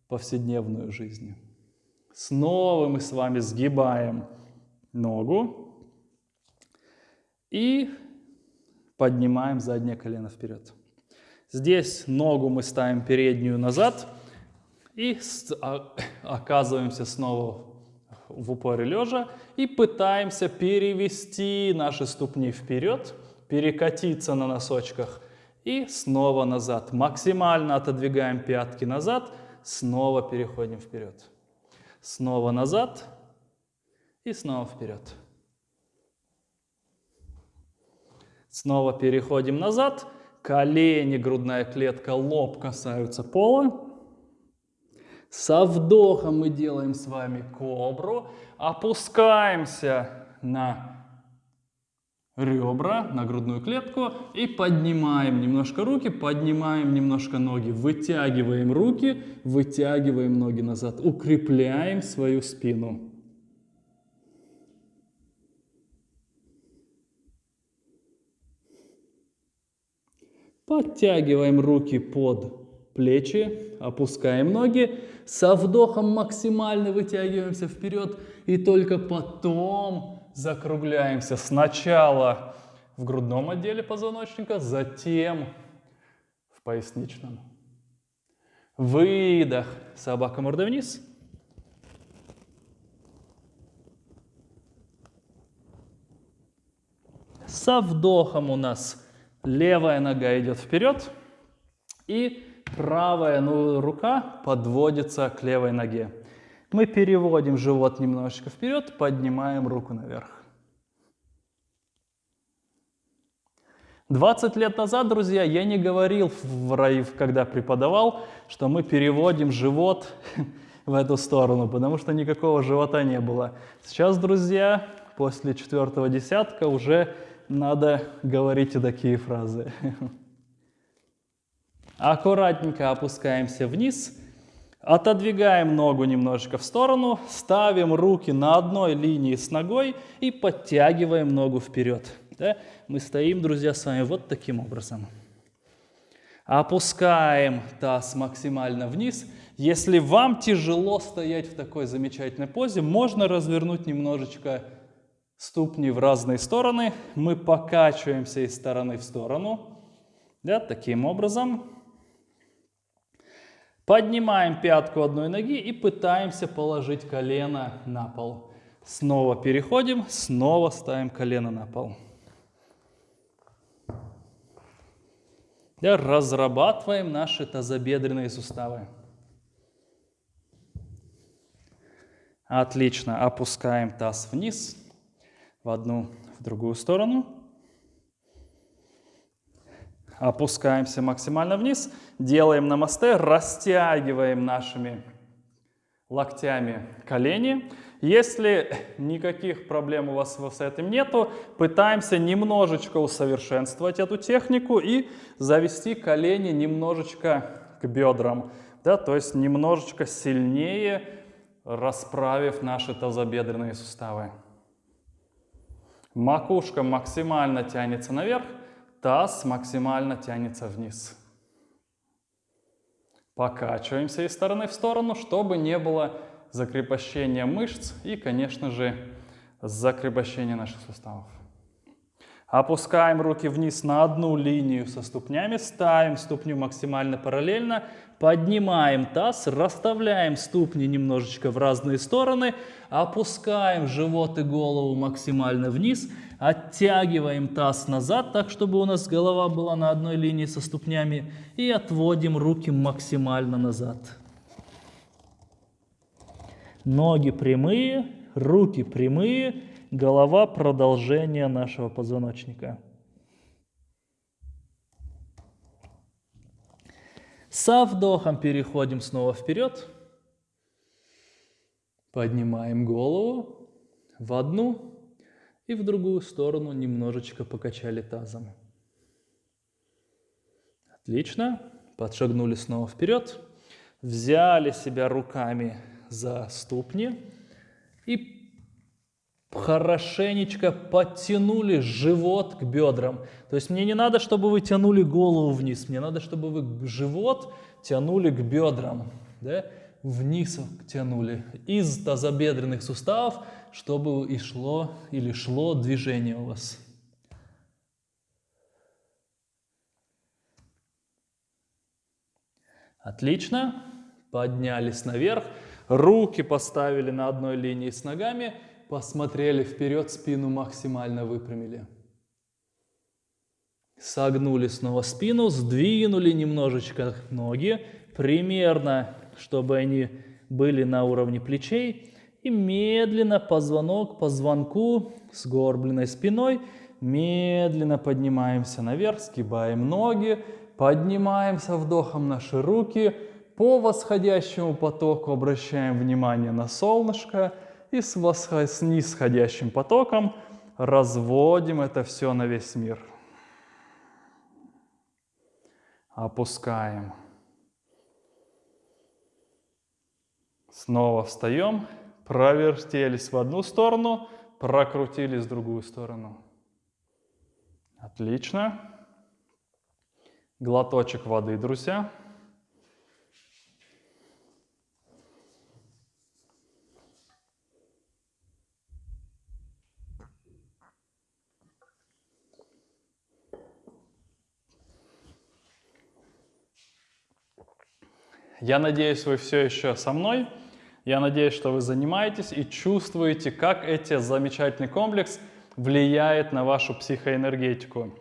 повседневную жизнь. Снова мы с вами сгибаем ногу и поднимаем заднее колено вперед. Здесь ногу мы ставим переднюю назад и а, оказываемся снова в упоре лежа и пытаемся перевести наши ступни вперед, перекатиться на носочках и снова назад. Максимально отодвигаем пятки назад, снова переходим вперед. Снова назад и снова вперед. Снова переходим назад, колени, грудная клетка, лоб касаются пола. Со вдохом мы делаем с вами кобру, опускаемся на ребра на грудную клетку и поднимаем немножко руки, поднимаем немножко ноги, вытягиваем руки, вытягиваем ноги назад, укрепляем свою спину. Подтягиваем руки под плечи, опускаем ноги, со вдохом максимально вытягиваемся вперед и только потом закругляемся сначала в грудном отделе позвоночника, затем в поясничном. Выдох, собака мордой вниз. Со вдохом у нас левая нога идет вперед, и правая ну, рука подводится к левой ноге. Мы переводим живот немножечко вперед, поднимаем руку наверх. 20 лет назад, друзья, я не говорил, в райв, когда преподавал, что мы переводим живот в эту сторону, потому что никакого живота не было. Сейчас, друзья, после четвертого десятка уже надо говорить и такие фразы. Аккуратненько опускаемся вниз – Отодвигаем ногу немножечко в сторону, ставим руки на одной линии с ногой и подтягиваем ногу вперед. Да? Мы стоим, друзья, с вами вот таким образом. Опускаем таз максимально вниз. Если вам тяжело стоять в такой замечательной позе, можно развернуть немножечко ступни в разные стороны. Мы покачиваемся из стороны в сторону. Да, таким образом. Поднимаем пятку одной ноги и пытаемся положить колено на пол. Снова переходим, снова ставим колено на пол. разрабатываем наши тазобедренные суставы. Отлично. Опускаем таз вниз в одну, в другую сторону. Опускаемся максимально вниз, делаем намасте, растягиваем нашими локтями колени. Если никаких проблем у вас с этим нету, пытаемся немножечко усовершенствовать эту технику и завести колени немножечко к бедрам. Да, то есть немножечко сильнее расправив наши тазобедренные суставы. Макушка максимально тянется наверх, таз максимально тянется вниз. Покачиваемся из стороны в сторону, чтобы не было закрепощения мышц и, конечно же, закрепощения наших суставов. Опускаем руки вниз на одну линию со ступнями, ставим ступню максимально параллельно, поднимаем таз, расставляем ступни немножечко в разные стороны, опускаем живот и голову максимально вниз, оттягиваем таз назад, так чтобы у нас голова была на одной линии со ступнями, и отводим руки максимально назад. Ноги прямые, руки прямые, голова продолжение нашего позвоночника. Со вдохом переходим снова вперед. Поднимаем голову в одну и в другую сторону немножечко покачали тазом. Отлично. Подшагнули снова вперед. Взяли себя руками за ступни и хорошенечко подтянули живот к бедрам. То есть мне не надо, чтобы вы тянули голову вниз, мне надо, чтобы вы живот тянули к бедрам, да? Вниз тянули из тазобедренных суставов, чтобы и шло или шло движение у вас. Отлично. Поднялись наверх, руки поставили на одной линии с ногами – посмотрели вперед, спину максимально выпрямили. Согнули снова спину, сдвинули немножечко ноги, примерно, чтобы они были на уровне плечей. И медленно позвонок по звонку с горбленной спиной, медленно поднимаемся наверх, сгибаем ноги, поднимаемся вдохом наши руки, по восходящему потоку обращаем внимание на солнышко – и с, восход... с нисходящим потоком разводим это все на весь мир. Опускаем. Снова встаем, провертелись в одну сторону, прокрутились в другую сторону. Отлично. Глоточек воды, друзья. Я надеюсь, вы все еще со мной. Я надеюсь, что вы занимаетесь и чувствуете, как эти замечательный комплекс влияет на вашу психоэнергетику.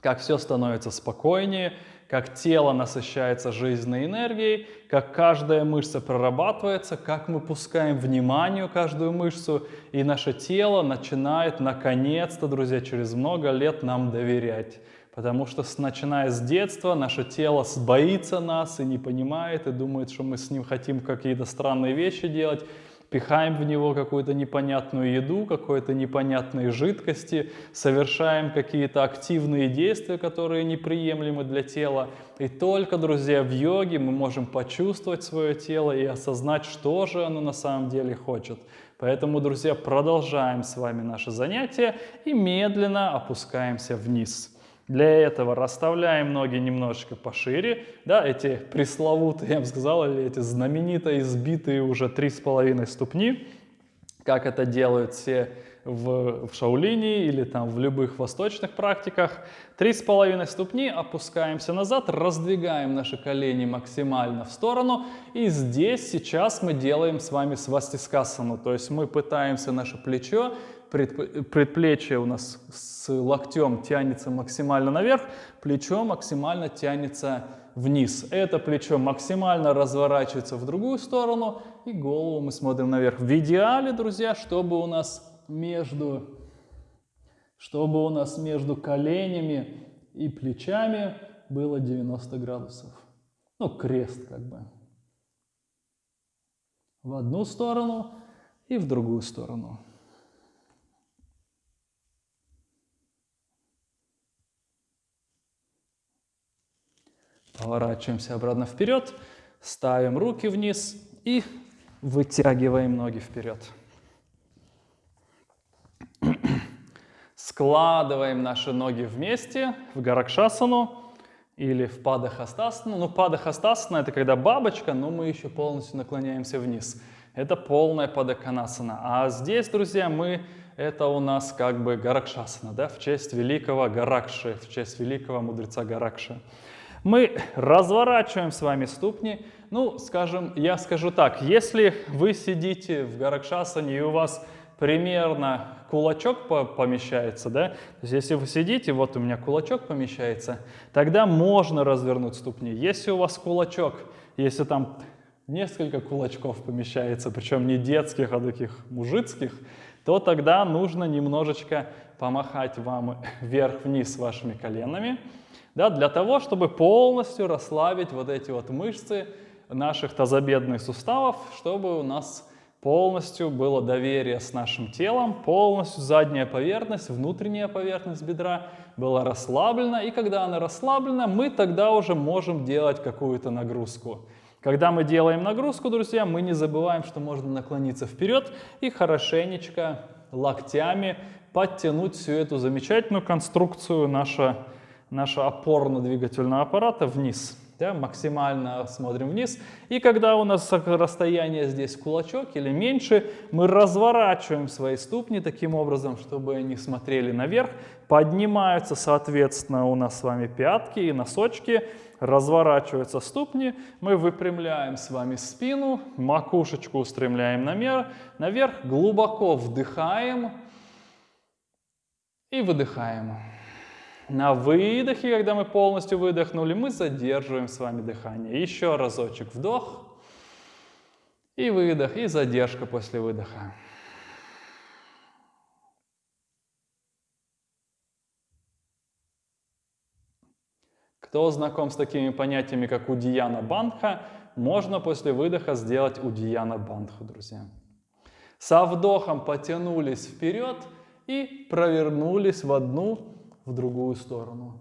Как все становится спокойнее, как тело насыщается жизненной энергией, как каждая мышца прорабатывается, как мы пускаем внимание каждую мышцу, и наше тело начинает наконец-то, друзья, через много лет нам доверять. Потому что начиная с детства наше тело боится нас и не понимает, и думает, что мы с ним хотим какие-то странные вещи делать, пихаем в него какую-то непонятную еду, какие-то непонятные жидкости, совершаем какие-то активные действия, которые неприемлемы для тела. И только, друзья, в йоге мы можем почувствовать свое тело и осознать, что же оно на самом деле хочет. Поэтому, друзья, продолжаем с вами наше занятие и медленно опускаемся вниз. Для этого расставляем ноги немножечко пошире, да, эти пресловутые, я бы сказал, или эти знаменито избитые уже три с половиной ступни, как это делают все в, в шаулине или там в любых восточных практиках. Три с половиной ступни, опускаемся назад, раздвигаем наши колени максимально в сторону. И здесь сейчас мы делаем с вами свастискасану, то есть мы пытаемся наше плечо предплечье у нас с локтем тянется максимально наверх, плечо максимально тянется вниз. Это плечо максимально разворачивается в другую сторону, и голову мы смотрим наверх. В идеале, друзья, чтобы у нас между, чтобы у нас между коленями и плечами было 90 градусов. Ну, крест как бы. В одну сторону и в другую сторону. Поворачиваемся обратно вперед, ставим руки вниз и вытягиваем ноги вперед. Складываем наши ноги вместе в Гаракшасану или в Падахастасану. Ну, Падахастасана – это когда бабочка, но мы еще полностью наклоняемся вниз. Это полная Падаканасана. А здесь, друзья, мы это у нас как бы Гаракшасана, да, в честь великого Гаракши, в честь великого мудреца Гаракши. Мы разворачиваем с вами ступни. Ну, скажем, я скажу так, если вы сидите в Гаракшасане и у вас примерно кулачок помещается, да, то есть если вы сидите, вот у меня кулачок помещается, тогда можно развернуть ступни. Если у вас кулачок, если там несколько кулачков помещается, причем не детских, а таких мужицких, то тогда нужно немножечко помахать вам вверх-вниз вашими коленами, да, для того, чтобы полностью расслабить вот эти вот мышцы наших тазобедных суставов, чтобы у нас полностью было доверие с нашим телом, полностью задняя поверхность, внутренняя поверхность бедра была расслаблена, и когда она расслаблена, мы тогда уже можем делать какую-то нагрузку. Когда мы делаем нагрузку, друзья, мы не забываем, что можно наклониться вперед и хорошенечко локтями подтянуть всю эту замечательную конструкцию нашего, нашего опорно-двигательного аппарата вниз да, максимально смотрим вниз. И когда у нас расстояние здесь кулачок или меньше, мы разворачиваем свои ступни таким образом, чтобы они смотрели наверх. Поднимаются, соответственно, у нас с вами пятки и носочки. Разворачиваются ступни, мы выпрямляем с вами спину, макушечку устремляем наверх глубоко вдыхаем и выдыхаем. На выдохе, когда мы полностью выдохнули, мы задерживаем с вами дыхание. Еще разочек вдох и выдох, и задержка после выдоха. Кто знаком с такими понятиями, как удияна бандха, можно после выдоха сделать удияна бандху, друзья. Со вдохом потянулись вперед и провернулись в одну в другую сторону.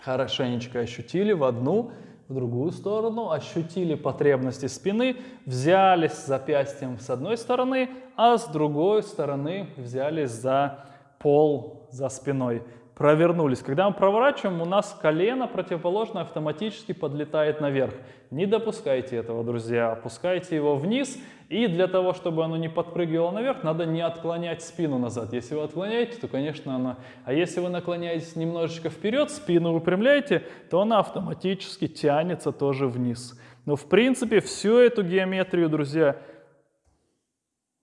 Хорошенечко ощутили в одну, в другую сторону, ощутили потребности спины, взялись запястьем с одной стороны, а с другой стороны взялись за пол за спиной провернулись. Когда мы проворачиваем, у нас колено противоположное автоматически подлетает наверх. Не допускайте этого, друзья. Опускайте его вниз. И для того, чтобы оно не подпрыгивало наверх, надо не отклонять спину назад. Если вы отклоняете, то, конечно, она... А если вы наклоняетесь немножечко вперед, спину выпрямляете, то она автоматически тянется тоже вниз. Но, в принципе, всю эту геометрию, друзья,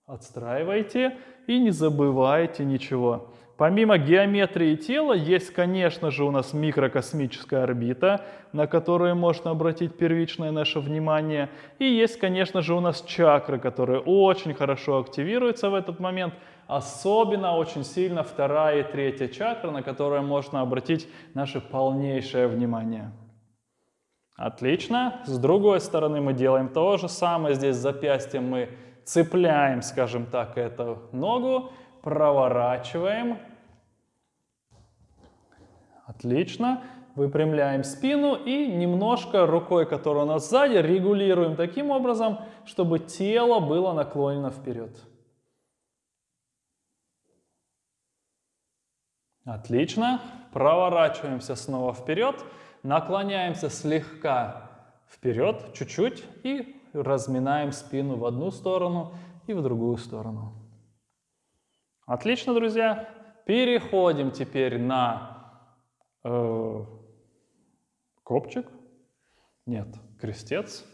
отстраивайте и не забывайте ничего. Помимо геометрии тела, есть, конечно же, у нас микрокосмическая орбита, на которую можно обратить первичное наше внимание. И есть, конечно же, у нас чакры, которые очень хорошо активируются в этот момент. Особенно очень сильно вторая и третья чакра, на которые можно обратить наше полнейшее внимание. Отлично. С другой стороны мы делаем то же самое. Здесь запястьем мы цепляем, скажем так, эту ногу проворачиваем. Отлично. Выпрямляем спину и немножко рукой, которая у нас сзади, регулируем таким образом, чтобы тело было наклонено вперед. Отлично. Проворачиваемся снова вперед. Наклоняемся слегка вперед, чуть-чуть. И разминаем спину в одну сторону и в другую сторону. Отлично, друзья. Переходим теперь на э, копчик. Нет, крестец.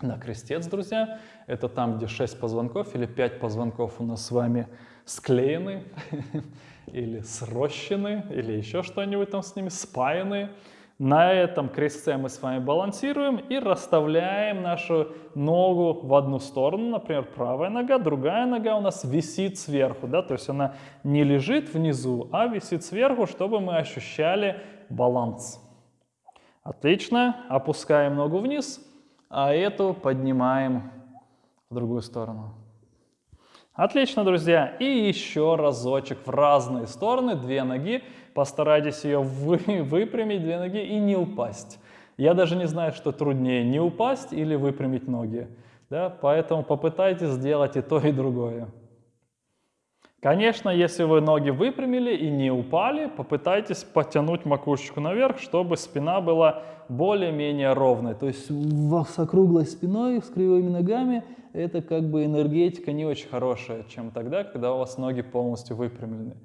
На крестец, друзья. Это там, где 6 позвонков или 5 позвонков у нас с вами склеены, или срощены, или еще что-нибудь там с ними, спаяны. На этом крестце мы с вами балансируем и расставляем нашу ногу в одну сторону, например, правая нога, другая нога у нас висит сверху, да, то есть она не лежит внизу, а висит сверху, чтобы мы ощущали баланс. Отлично, опускаем ногу вниз, а эту поднимаем в другую сторону. Отлично, друзья. И еще разочек в разные стороны, две ноги. Постарайтесь ее вы, выпрямить, две ноги, и не упасть. Я даже не знаю, что труднее, не упасть или выпрямить ноги. Да? Поэтому попытайтесь сделать и то, и другое. Конечно, если вы ноги выпрямили и не упали, попытайтесь потянуть макушечку наверх, чтобы спина была более-менее ровной. То есть с округлой спиной, с кривыми ногами, это как бы энергетика не очень хорошая, чем тогда, когда у вас ноги полностью выпрямлены.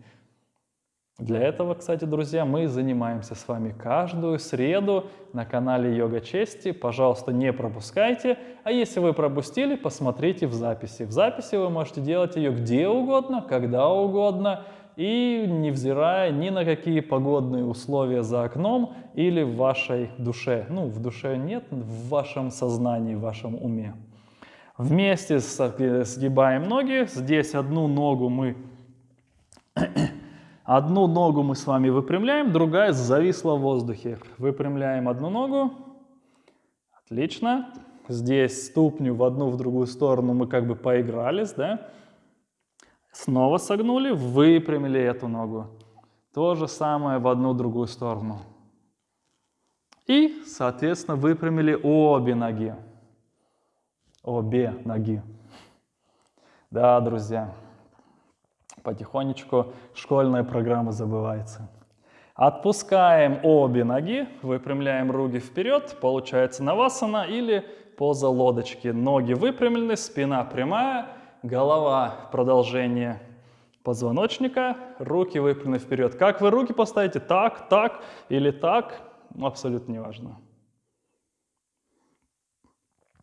Для этого, кстати, друзья, мы занимаемся с вами каждую среду на канале Йога Чести. Пожалуйста, не пропускайте. А если вы пропустили, посмотрите в записи. В записи вы можете делать ее где угодно, когда угодно, и невзирая ни на какие погодные условия за окном или в вашей душе. Ну, в душе нет, в вашем сознании, в вашем уме. Вместе сгибаем ноги. Здесь одну ногу мы Одну ногу мы с вами выпрямляем, другая зависла в воздухе. Выпрямляем одну ногу. Отлично. Здесь ступню в одну, в другую сторону мы как бы поигрались, да? Снова согнули, выпрямили эту ногу. То же самое в одну, другую сторону. И, соответственно, выпрямили обе ноги. Обе ноги. Да, друзья потихонечку школьная программа забывается. Отпускаем обе ноги, выпрямляем руки вперед, получается навасана или поза лодочки. Ноги выпрямлены, спина прямая, голова продолжение позвоночника, руки выпрямлены вперед. Как вы руки поставите? Так, так или так? Абсолютно неважно.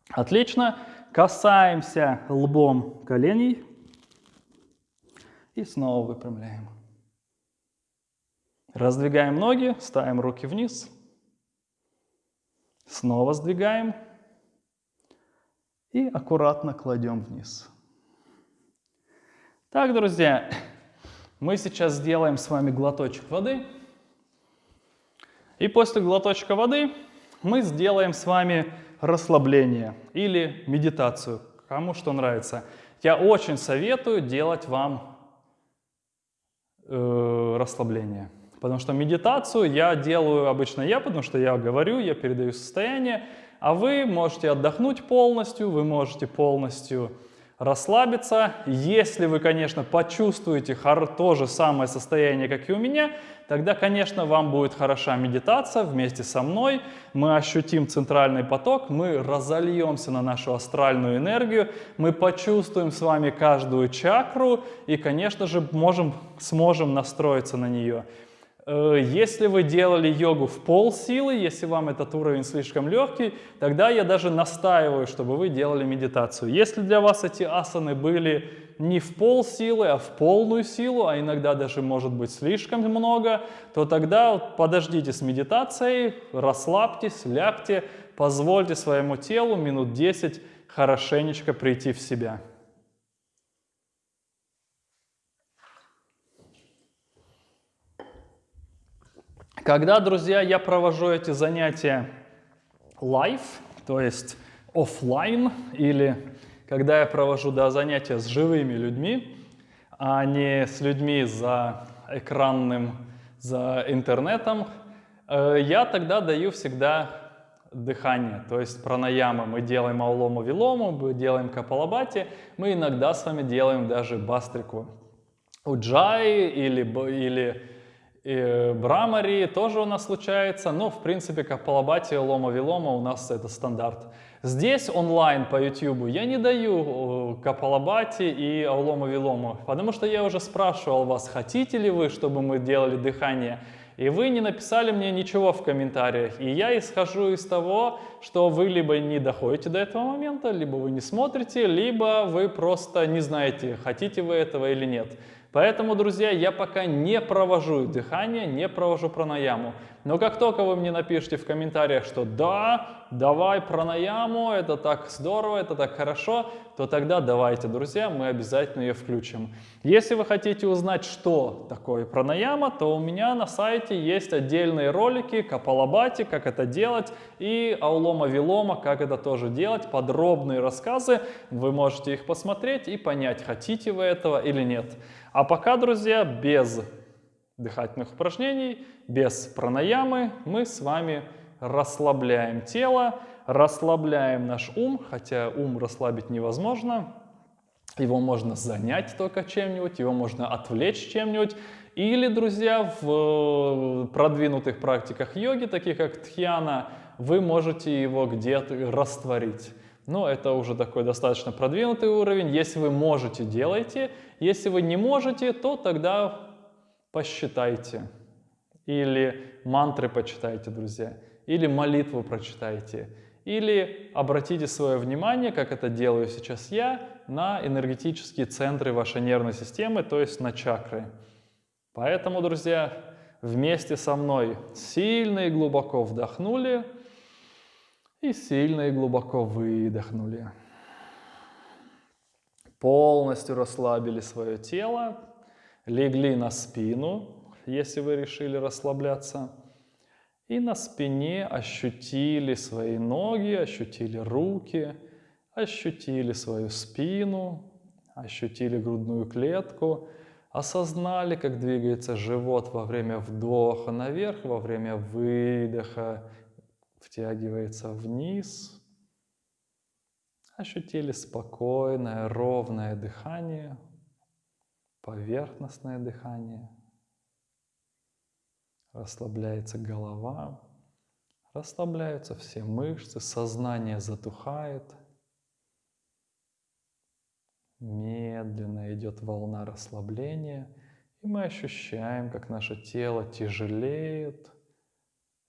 Отлично. Касаемся лбом коленей. И снова выпрямляем. Раздвигаем ноги, ставим руки вниз. Снова сдвигаем. И аккуратно кладем вниз. Так, друзья, мы сейчас сделаем с вами глоточек воды. И после глоточка воды мы сделаем с вами расслабление или медитацию, кому что нравится. Я очень советую делать вам э, расслабление. Потому что медитацию я делаю обычно я, потому что я говорю, я передаю состояние, а вы можете отдохнуть полностью, вы можете полностью расслабиться. Если вы, конечно, почувствуете то же самое состояние, как и у меня, тогда, конечно, вам будет хороша медитация вместе со мной. Мы ощутим центральный поток, мы разольемся на нашу астральную энергию, мы почувствуем с вами каждую чакру и, конечно же, можем, сможем настроиться на нее. Э, если вы делали йогу в пол силы, если вам этот уровень слишком легкий, тогда я даже настаиваю, чтобы вы делали медитацию. Если для вас эти асаны были не в пол силы, а в полную силу, а иногда даже может быть слишком много, то тогда подождите с медитацией, расслабьтесь, лягте, позвольте своему телу минут 10 хорошенечко прийти в себя. Когда, друзья, я провожу эти занятия live, то есть офлайн, или когда я провожу да, занятия с живыми людьми, а не с людьми за экранным, за интернетом, э, я тогда даю всегда дыхание, то есть пранаяма. Мы делаем аулому вилому, мы делаем капалабати, мы иногда с вами делаем даже бастрику. Уджай или, или и Брамари тоже у нас случается, но в принципе Капалабати, Лома Вилома у нас это стандарт. Здесь онлайн по YouTube я не даю Капалабати и Аулома Вилому, потому что я уже спрашивал вас, хотите ли вы, чтобы мы делали дыхание, и вы не написали мне ничего в комментариях. И я исхожу из того, что вы либо не доходите до этого момента, либо вы не смотрите, либо вы просто не знаете, хотите вы этого или нет. Поэтому, друзья, я пока не провожу дыхание, не провожу пранаяму. Но как только вы мне напишите в комментариях, что да, давай пранаяму, это так здорово, это так хорошо, то тогда давайте, друзья, мы обязательно ее включим. Если вы хотите узнать, что такое пранаяма, то у меня на сайте есть отдельные ролики Капалабати, как это делать, и Аулома Вилома, как это тоже делать, подробные рассказы. Вы можете их посмотреть и понять, хотите вы этого или нет. А пока, друзья, без дыхательных упражнений, без пранаямы мы с вами расслабляем тело, расслабляем наш ум, хотя ум расслабить невозможно. его можно занять только чем-нибудь, его можно отвлечь чем-нибудь. Или, друзья, в э, продвинутых практиках йоги, таких как тхьяна, вы можете его где-то растворить. Но это уже такой достаточно продвинутый уровень. Если вы можете, делайте. Если вы не можете, то тогда посчитайте. Или мантры почитайте, друзья. Или молитву прочитайте. Или обратите свое внимание, как это делаю сейчас я, на энергетические центры вашей нервной системы, то есть на чакры. Поэтому, друзья, вместе со мной сильно и глубоко вдохнули и сильно и глубоко выдохнули. Полностью расслабили свое тело, легли на спину, если вы решили расслабляться, и на спине ощутили свои ноги, ощутили руки, ощутили свою спину, ощутили грудную клетку, осознали, как двигается живот во время вдоха наверх, во время выдоха втягивается вниз. Ощутили спокойное, ровное дыхание, поверхностное дыхание. Расслабляется голова, расслабляются все мышцы, сознание затухает – Медленно идет волна расслабления, и мы ощущаем, как наше тело тяжелеет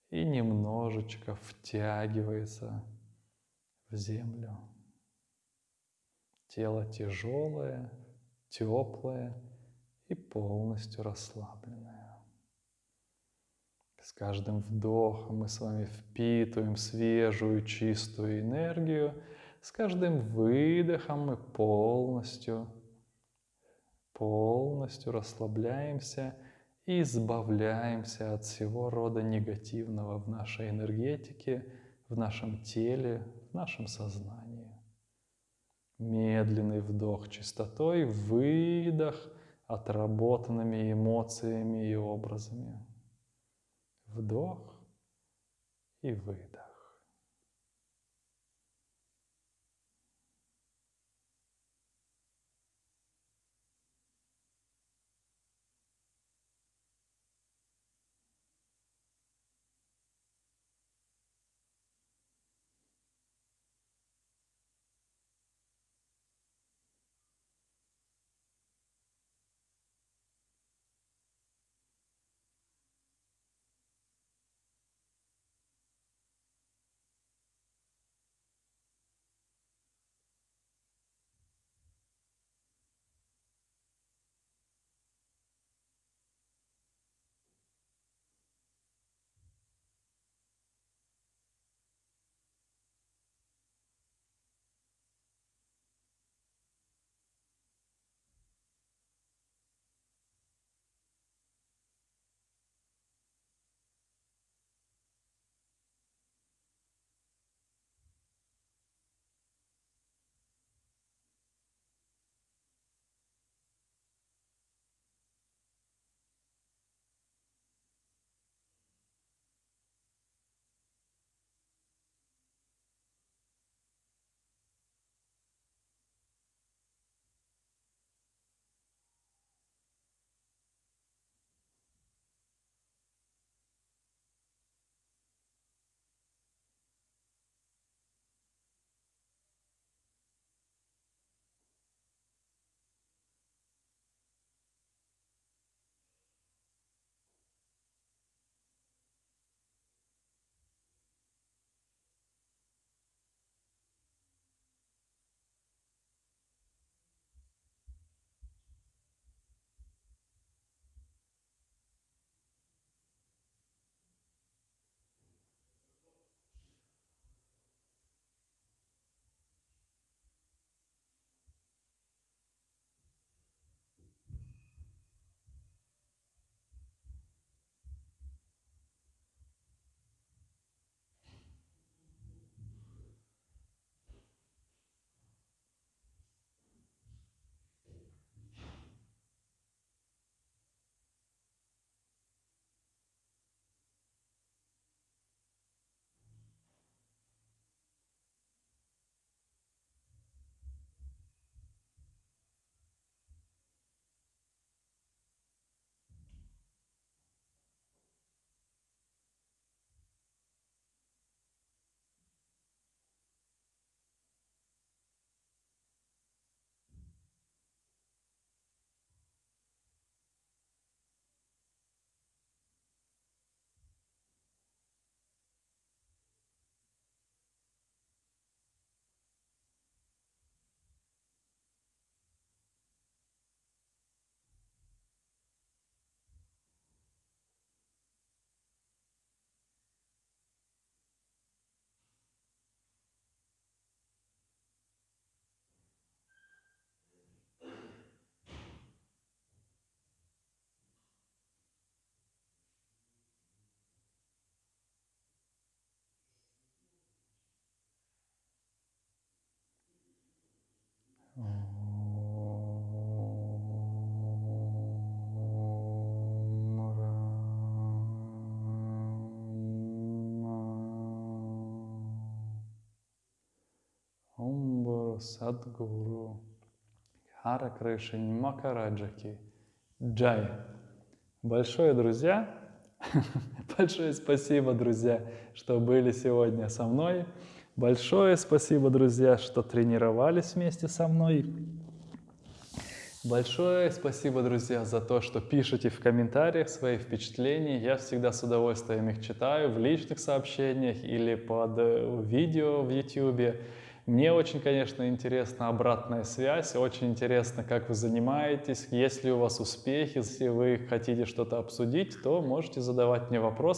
и немножечко втягивается в землю. Тело тяжелое, теплое и полностью расслабленное. С каждым вдохом мы с вами впитываем свежую, чистую энергию – с каждым выдохом мы полностью, полностью расслабляемся и избавляемся от всего рода негативного в нашей энергетике, в нашем теле, в нашем сознании. Медленный вдох чистотой, выдох отработанными эмоциями и образами. Вдох и выдох. Садгуру, Хара Кришин, Макараджаки, Джай. Большое, друзья, большое спасибо, друзья, что были сегодня со мной. Большое спасибо, друзья, что тренировались вместе со мной. Большое спасибо, друзья, за то, что пишете в комментариях свои впечатления. Я всегда с удовольствием их читаю в личных сообщениях или под э, видео в YouTube. Мне очень, конечно, интересна обратная связь, очень интересно, как вы занимаетесь, есть ли у вас успехи, если вы хотите что-то обсудить, то можете задавать мне вопросы.